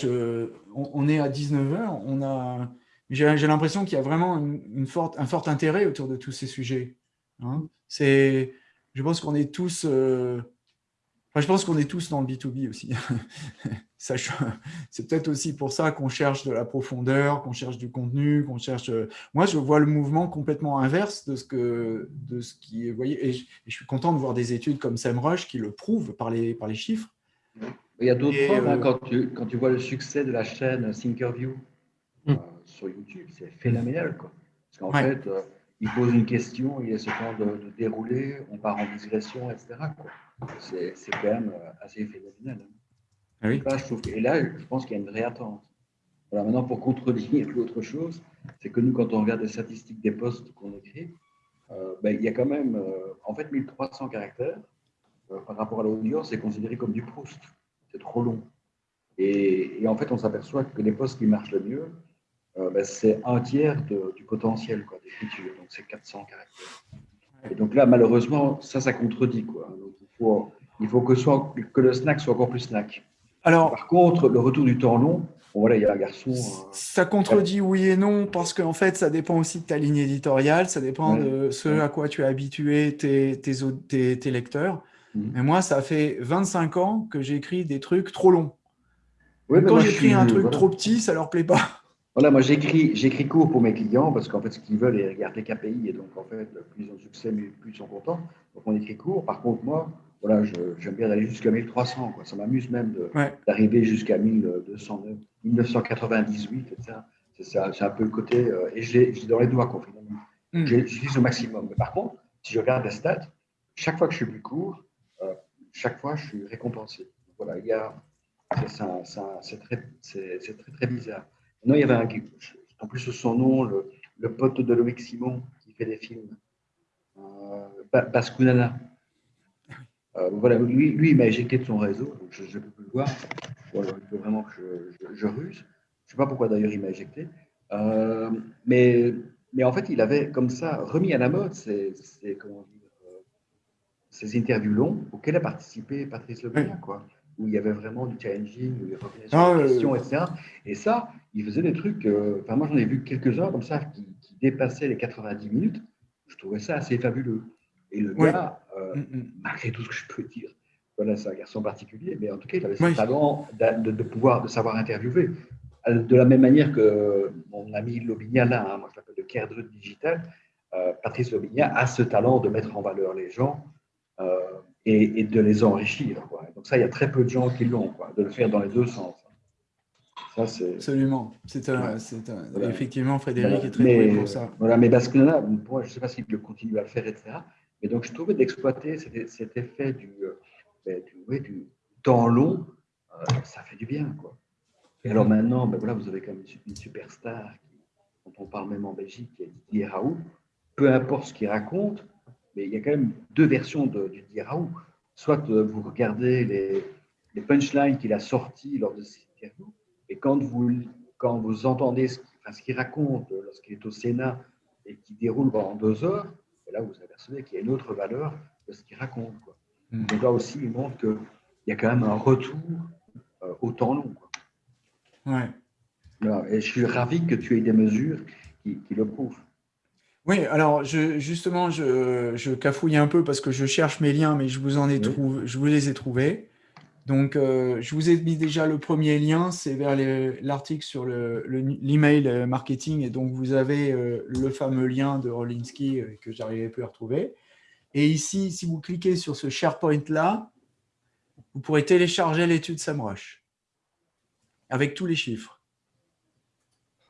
on, est à 19h, on a, j'ai l'impression qu'il y a vraiment un fort intérêt autour de tous ces sujets. Hein. C'est, je pense qu'on est tous... Euh, je pense qu'on est tous dans le B2B aussi. [laughs] [laughs] C'est peut-être aussi pour ça qu'on cherche de la profondeur, qu'on cherche du contenu, qu'on cherche... Euh, moi, je vois le mouvement complètement inverse de ce, que, de ce qui est... Voyez, et je, suis content de voir des études comme SEMrush qui le prouvent par les, par les chiffres. Il y a d'autres preuves, hein, euh, quand, tu, quand tu vois le succès de la chaîne Thinkerview hmm. euh, sur YouTube, c'est phénoménal. Quoi. Parce qu'en fait, il pose une question, il a ce temps de, de dérouler, on part en digression, etc. C'est quand même assez phénoménal. Hein. Ah et là, je pense qu'il y a une vraie attente. Voilà, maintenant, pour contredire l'autre chose, c'est que nous, quand on regarde les statistiques des postes qu'on écrit, euh, ben, il y a quand même, euh, en fait, 1300 caractères euh, par rapport à l'audience, c'est considéré comme du Proust. C'est trop long. Et, en fait, on s'aperçoit que les postes qui marchent le mieux, ben, c'est un tiers du potentiel d'écriture. Donc, c'est 400 caractères. Et donc là, malheureusement, ça, ça contredit. Quoi. Il faut, que le snack soit encore plus snack. Alors, Par contre, le retour du temps long, voilà, il y a un garçon. Euh, ça contredit oui et non, parce qu'en fait, ça dépend aussi de ta ligne éditoriale, ça dépend de ce à quoi tu as habitué tes, tes, tes, lecteurs. Mhm. Mais moi, ça fait 25 ans que j'écris des trucs trop longs. quand j'écris un truc trop petit, ça leur plaît pas. Voilà, moi j'écris, j'écris court pour mes clients parce qu'en fait, ce qu'ils veulent, ils regardent les KPI et donc en fait, plus ils ont de succès, plus ils sont contents. Donc on écrit court. Par contre, moi, voilà, j'aime bien aller jusqu'à 1300. Quoi. Ça m'amuse même d'arriver jusqu'à 1200, 1998, etc. C'est un peu le côté. Euh, et j'ai dans les doigts, quoi, finalement. Mm. J'utilise au maximum. Mais par contre, si je regarde les stats, chaque fois que je suis plus court, euh, chaque fois, je suis récompensé. Voilà, il y a. C'est très, très, très bizarre. Non, il y avait un. En plus, son nom, le, le pote de Loïc Simon, qui fait des films. Euh, Baskunana. Euh, voilà, lui, lui il m'a éjecté de son réseau, donc je ne peux plus le voir. il faut vraiment que je, ruse. Je ne sais pas pourquoi d'ailleurs il m'a éjecté. Euh, mais, mais en fait, il avait comme ça remis à la mode ces, comment dire, euh, ces interviews longs auxquelles a participé Patrice Leblanc, quoi, où il y avait vraiment du challenging, où il revenait sur ah, questions, etc. Et ça, il faisait des trucs. enfin, moi, j'en ai vu quelques-uns comme ça qui, qui, dépassaient les 90 minutes. Je trouvais ça assez fabuleux. Et le gars, euh, mm, mm. malgré tout ce que je peux dire, voilà, c'est un garçon particulier, mais en tout cas, il avait ce talent de, de, pouvoir, de savoir interviewer. Euh, de la même manière que mon ami Lobigna, là, hein, moi je l'appelle le Kerdrut digital, euh, Patrice Lobigna a ce talent de mettre en valeur les gens et, de les enrichir. Donc ça, il y a très peu de gens qui l'ont, de le faire dans les deux sens. Ça, Absolument. C'est Effectivement, Frédéric est très mais, pour ça. Voilà, mais Basquiat, je ne sais pas s'il peut continuer à le faire, etc. Et donc, je trouvais d'exploiter cet, effet du, euh, ben, du, temps long, euh, ça fait du bien. Quoi. Et alors maintenant, ben voilà, vous avez quand même une superstar dont on parle même en Belgique, qui est Didier Raoult. Peu importe ce qu'il raconte, mais il y a quand même deux versions de, Didier Raoult. Soit euh, vous regardez les, punchlines qu'il a sorties lors de ses interviews, et quand vous, quand vous entendez ce qu'il raconte lorsqu'il est au Sénat et qui déroule pendant deux heures, et là, vous apercevez qu'il y a une autre valeur de ce qu'il raconte. Quoi. Hmm. Donc là aussi, il montre qu'il y a quand même un retour euh, au temps long. Quoi. Ouais. et je suis ravi que tu aies des mesures qui, le prouvent. Oui, alors je, justement, je, je, cafouille un peu parce que je cherche mes liens, mais je vous, en ai trouvé, je vous les ai trouvés. Donc, euh, je vous ai mis déjà le premier lien, c'est vers l'article sur l'email le, marketing. Et donc, vous avez euh, le fameux lien de Rolinski euh, que j'arrivais plus à retrouver. Et ici, si vous cliquez sur ce SharePoint-là, vous pourrez télécharger l'étude SEMrush. avec tous les chiffres.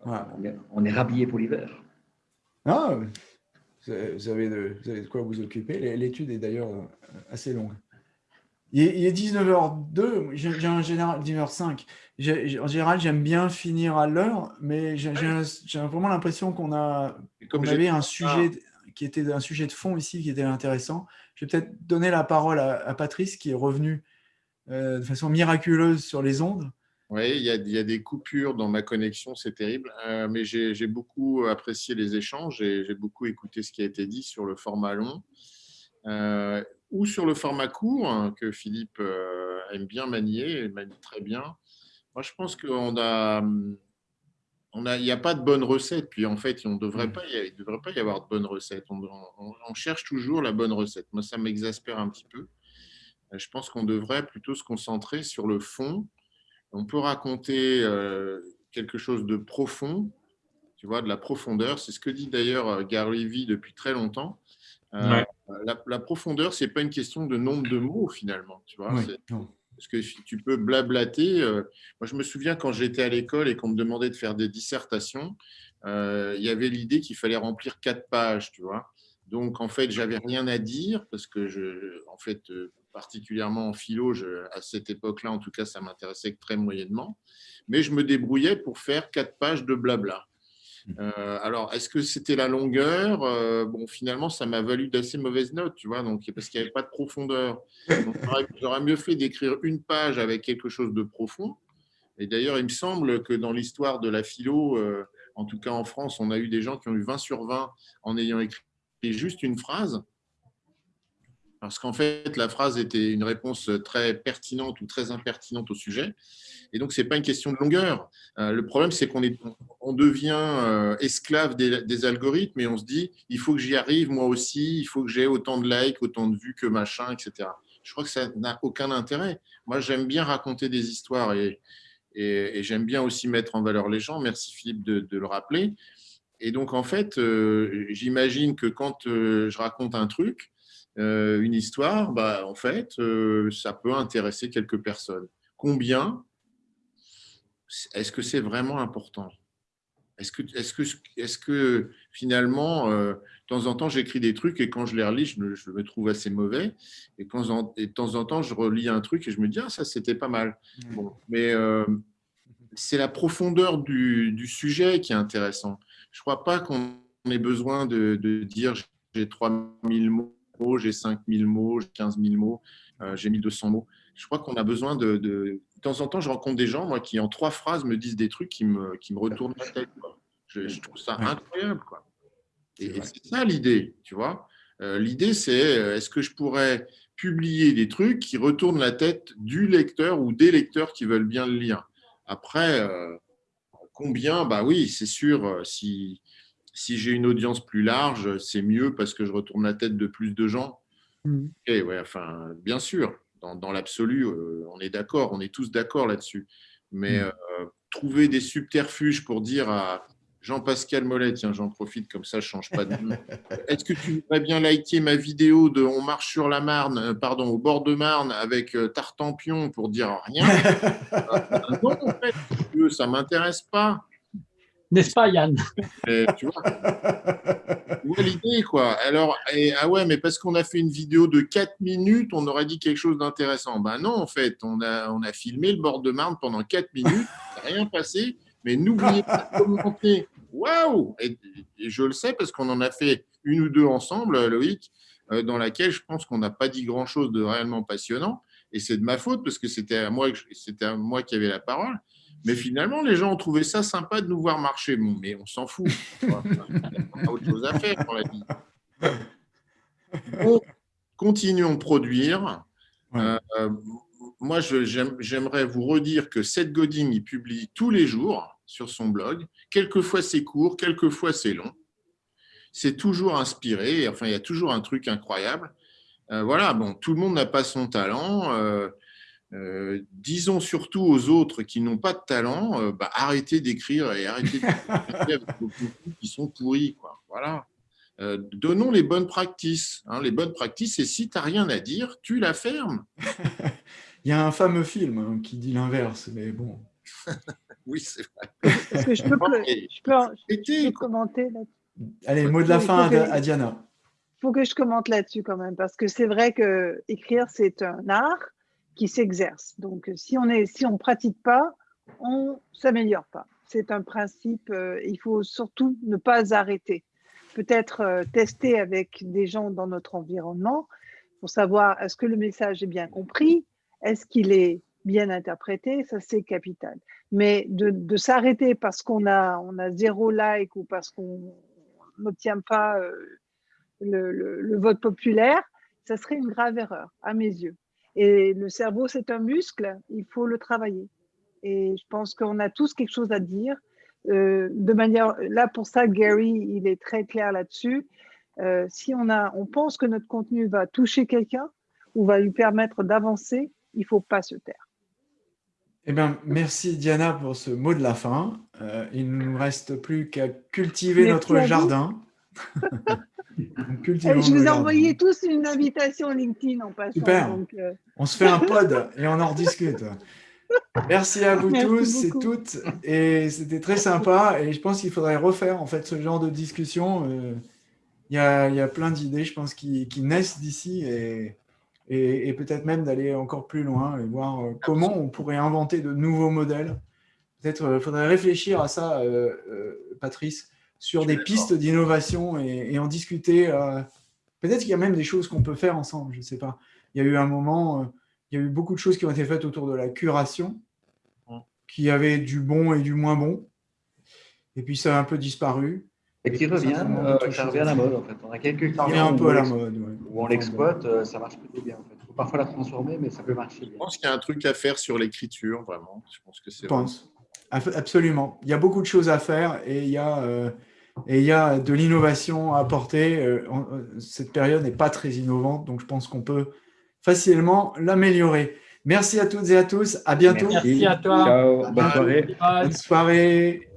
On, est, rhabillé pour l'hiver. Ah, vous avez, de, vous avez de quoi vous occuper. L'étude est d'ailleurs assez longue. Il est, 19h02, j'ai un général 19h05. En général, j'aime bien finir à l'heure, mais j'ai vraiment l'impression qu'on a, avait un sujet qui était un sujet de fond ici qui était intéressant. Je vais peut-être donner la parole à, Patrice qui est revenu euh, de façon miraculeuse sur les ondes. Oui, il y, a, des coupures dans ma connexion, c'est terrible, euh, mais j'ai beaucoup apprécié les échanges et j'ai beaucoup écouté ce qui a été dit sur le format long. Euh, ou sur le format court, hein, que Philippe euh, aime bien manier, et manie très bien. Moi, je pense qu'on a, on a, il n'y a pas de bonne recette. Puis en fait, on devrait mm. pas, il ne devrait pas y avoir de bonne recette. On, on, cherche toujours la bonne recette. Moi, ça m'exaspère un petit peu. Euh, je pense qu'on devrait plutôt se concentrer sur le fond. On peut raconter euh, quelque chose de profond, tu vois, de la profondeur. C'est ce que dit d'ailleurs Gary Vee depuis très longtemps. La, profondeur, ce n'est pas une question de nombre de mots finalement. Tu vois, parce que tu peux blablater. Euh, moi, je me souviens quand j'étais à l'école et qu'on me demandait de faire des dissertations, euh, il y avait l'idée qu'il fallait remplir quatre pages, tu vois. Donc, en fait, j'avais rien à dire parce que, je, en fait, particulièrement en philo, à cette époque-là, en tout cas, ça m'intéressait très moyennement. Mais je me débrouillais pour faire quatre pages de blabla. Euh, alors, est-ce que c'était la longueur? Euh, Bon, finalement, ça m'a valu d'assez mauvaises notes, tu vois, donc, parce qu'il n'y avait pas de profondeur. J'aurais mieux fait d'écrire une page avec quelque chose de profond. Et d'ailleurs, il me semble que dans l'histoire de la philo, euh, en tout cas en France, on a eu des gens qui ont eu 20 sur 20 en ayant écrit juste une phrase. Parce qu'en fait, la phrase était une réponse très pertinente ou très impertinente au sujet. Et donc, ce n'est pas une question de longueur. Euh, le problème, c'est qu'on on devient euh, esclave des, algorithmes et on se dit, il faut que j'y arrive moi aussi, il faut que j'ai autant de likes, autant de vues que machin, etc. Je crois que ça n'a aucun intérêt. Moi, j'aime bien raconter des histoires et, j'aime bien aussi mettre en valeur les gens. Merci Philippe de, le rappeler. Et donc, en fait, euh, j'imagine que quand je raconte un truc, une histoire, bah, en fait, ça peut intéresser quelques personnes. Combien est-ce que c'est vraiment important? Est-ce que, est que, est que finalement, euh, de temps en temps, j'écris des trucs et quand je les relis, je me, trouve assez mauvais. Et, quand, de temps en temps, je relis un truc et je me dis, ah, ça, c'était pas mal. mais euh, c'est la profondeur du, sujet qui est intéressant. Je ne crois pas qu'on ait besoin de, dire j'ai 3000 mots, j'ai 5000 mots, j'ai 15 000 mots, euh, j'ai 1200 mots. Je crois qu'on a besoin de, de temps en temps, je rencontre des gens moi, qui, en trois phrases, me disent des trucs qui me, qui me retournent la tête. Je, trouve ça incroyable. Quoi. Et, c'est ça l'idée, tu vois. Euh, l'idée, c'est euh, est-ce que je pourrais publier des trucs qui retournent la tête du lecteur ou des lecteurs qui veulent bien le lire? Après, euh, combien? Bah oui, c'est sûr, si, si j'ai une audience plus large, c'est mieux parce que je retourne la tête de plus de gens. Mmh. Et ouais, enfin, bien sûr dans, l'absolu, euh, on est d'accord, on est tous d'accord là-dessus. Mais mm. euh, trouver des subterfuges pour dire à Jean-Pascal Mollet, tiens, j'en profite comme ça, je ne change pas de nom. [laughs] Est-ce que tu voudrais bien liker ma vidéo de On marche sur la Marne, euh, pardon, au bord de Marne avec Tartampion pour dire rien? [laughs] Non, en fait, ça ne m'intéresse pas. N'est-ce pas, Yann? Tu vois, l'idée, quoi. Alors, ah ouais, mais parce qu'on a fait une vidéo de 4 minutes, on aurait dit quelque chose d'intéressant. Ben non, en fait, on a, on a filmé le bord de Marne pendant 4 minutes, rien passé, mais n'oubliez pas de commenter. Waouh et, je le sais parce qu'on en a fait une ou deux ensemble, Loïc, euh, dans laquelle je pense qu'on n'a pas dit grand-chose de réellement passionnant. Et c'est de ma faute parce que c'était à moi, c'était à moi qui avait la parole. Mais finalement, les gens ont trouvé ça sympa de nous voir marcher. Bon, mais on s'en fout. on a autre chose à faire dans la vie. continuons de produire. Euh, moi, j'aimerais vous redire que Seth Godin, il publie tous les jours sur son blog. Quelquefois, c'est court, quelquefois, c'est long. C'est toujours inspiré. Enfin, il y a toujours un truc incroyable. Euh, voilà, bon, tout le monde n'a pas son talent. Euh, euh, disons surtout aux autres qui n'ont pas de talent, euh, bah, arrêtez d'écrire et arrêtez d'écrire [laughs] avec vos qui sont pourris. Quoi. Voilà. Euh, donnons les bonnes pratiques. Hein, les bonnes pratiques, et si tu n'as rien à dire, tu la fermes. [laughs] Il y a un fameux film hein, qui dit l'inverse, mais bon, [laughs] oui, c'est vrai. Est-ce que je peux, je peux, je peux commenter là Allez, mot de la fin à, Diana. Il faut que je commente là-dessus quand même, parce que c'est vrai que écrire, c'est un art qui s'exerce. Donc, si on ne si on pratique pas, on s'améliore pas. C'est un principe, euh, il faut surtout ne pas arrêter. Peut-être euh, tester avec des gens dans notre environnement pour savoir est-ce que le message est bien compris, est-ce qu'il est bien interprété, ça c'est capital. Mais de, s'arrêter parce qu'on a, on a zéro like ou parce qu'on n'obtient pas euh, le, vote populaire, ça serait une grave erreur à mes yeux. Et le cerveau, c'est un muscle, il faut le travailler. Et je pense qu'on a tous quelque chose à dire. Euh, de manière, là pour ça, Gary, il est très clair là-dessus. Euh, si on, a, on pense que notre contenu va toucher quelqu'un ou va lui permettre d'avancer, il ne faut pas se taire. Eh bien, merci Diana pour ce mot de la fin. Euh, il ne nous reste plus qu'à cultiver notre jardin. [laughs] [laughs] je vous ai envoyé tous une invitation LinkedIn en passant. Super. Euh. On se fait un [laughs] pod et on en rediscute. Merci à vous tous et toutes. Et c'était très sympa. Et je pense qu'il faudrait refaire en fait ce genre de discussion. Euh, il y, a, y, a, plein d'idées, je pense, qui, qui naissent d'ici et, et, peut-être même d'aller encore plus loin et voir euh, comment on pourrait inventer de nouveaux modèles. Peut-être il faudrait réfléchir à ça, Patrice sur des pistes d'innovation et, en discuter. Euh, peut-être qu'il y a même des choses qu'on peut faire ensemble, je ne sais pas. Il y a eu un moment, euh, il y a eu beaucoup de choses qui ont été faites autour de la curation, qui avaient du bon et du moins bon. Et puis ça a un peu disparu. Et qui revient, euh, ça revient à la mode en fait. On a quelques qui revient un peu à la mode. Où on l'exploite, ça marche plutôt bien en fait. Il faut parfois la transformer, mais ça peut marcher bien. Je pense qu'il y a un truc à faire sur l'écriture, vraiment. Je pense que c'est. Je pense. Absolument. Il y a beaucoup de choses à faire et il y a, euh, et il y a de l'innovation à apporter. Euh, euh, cette période n'est pas très innovante, donc je pense qu'on peut facilement l'améliorer. Merci à toutes et à tous. À bientôt. Merci à toi. Ciao. Bonne soirée. Bonne soirée.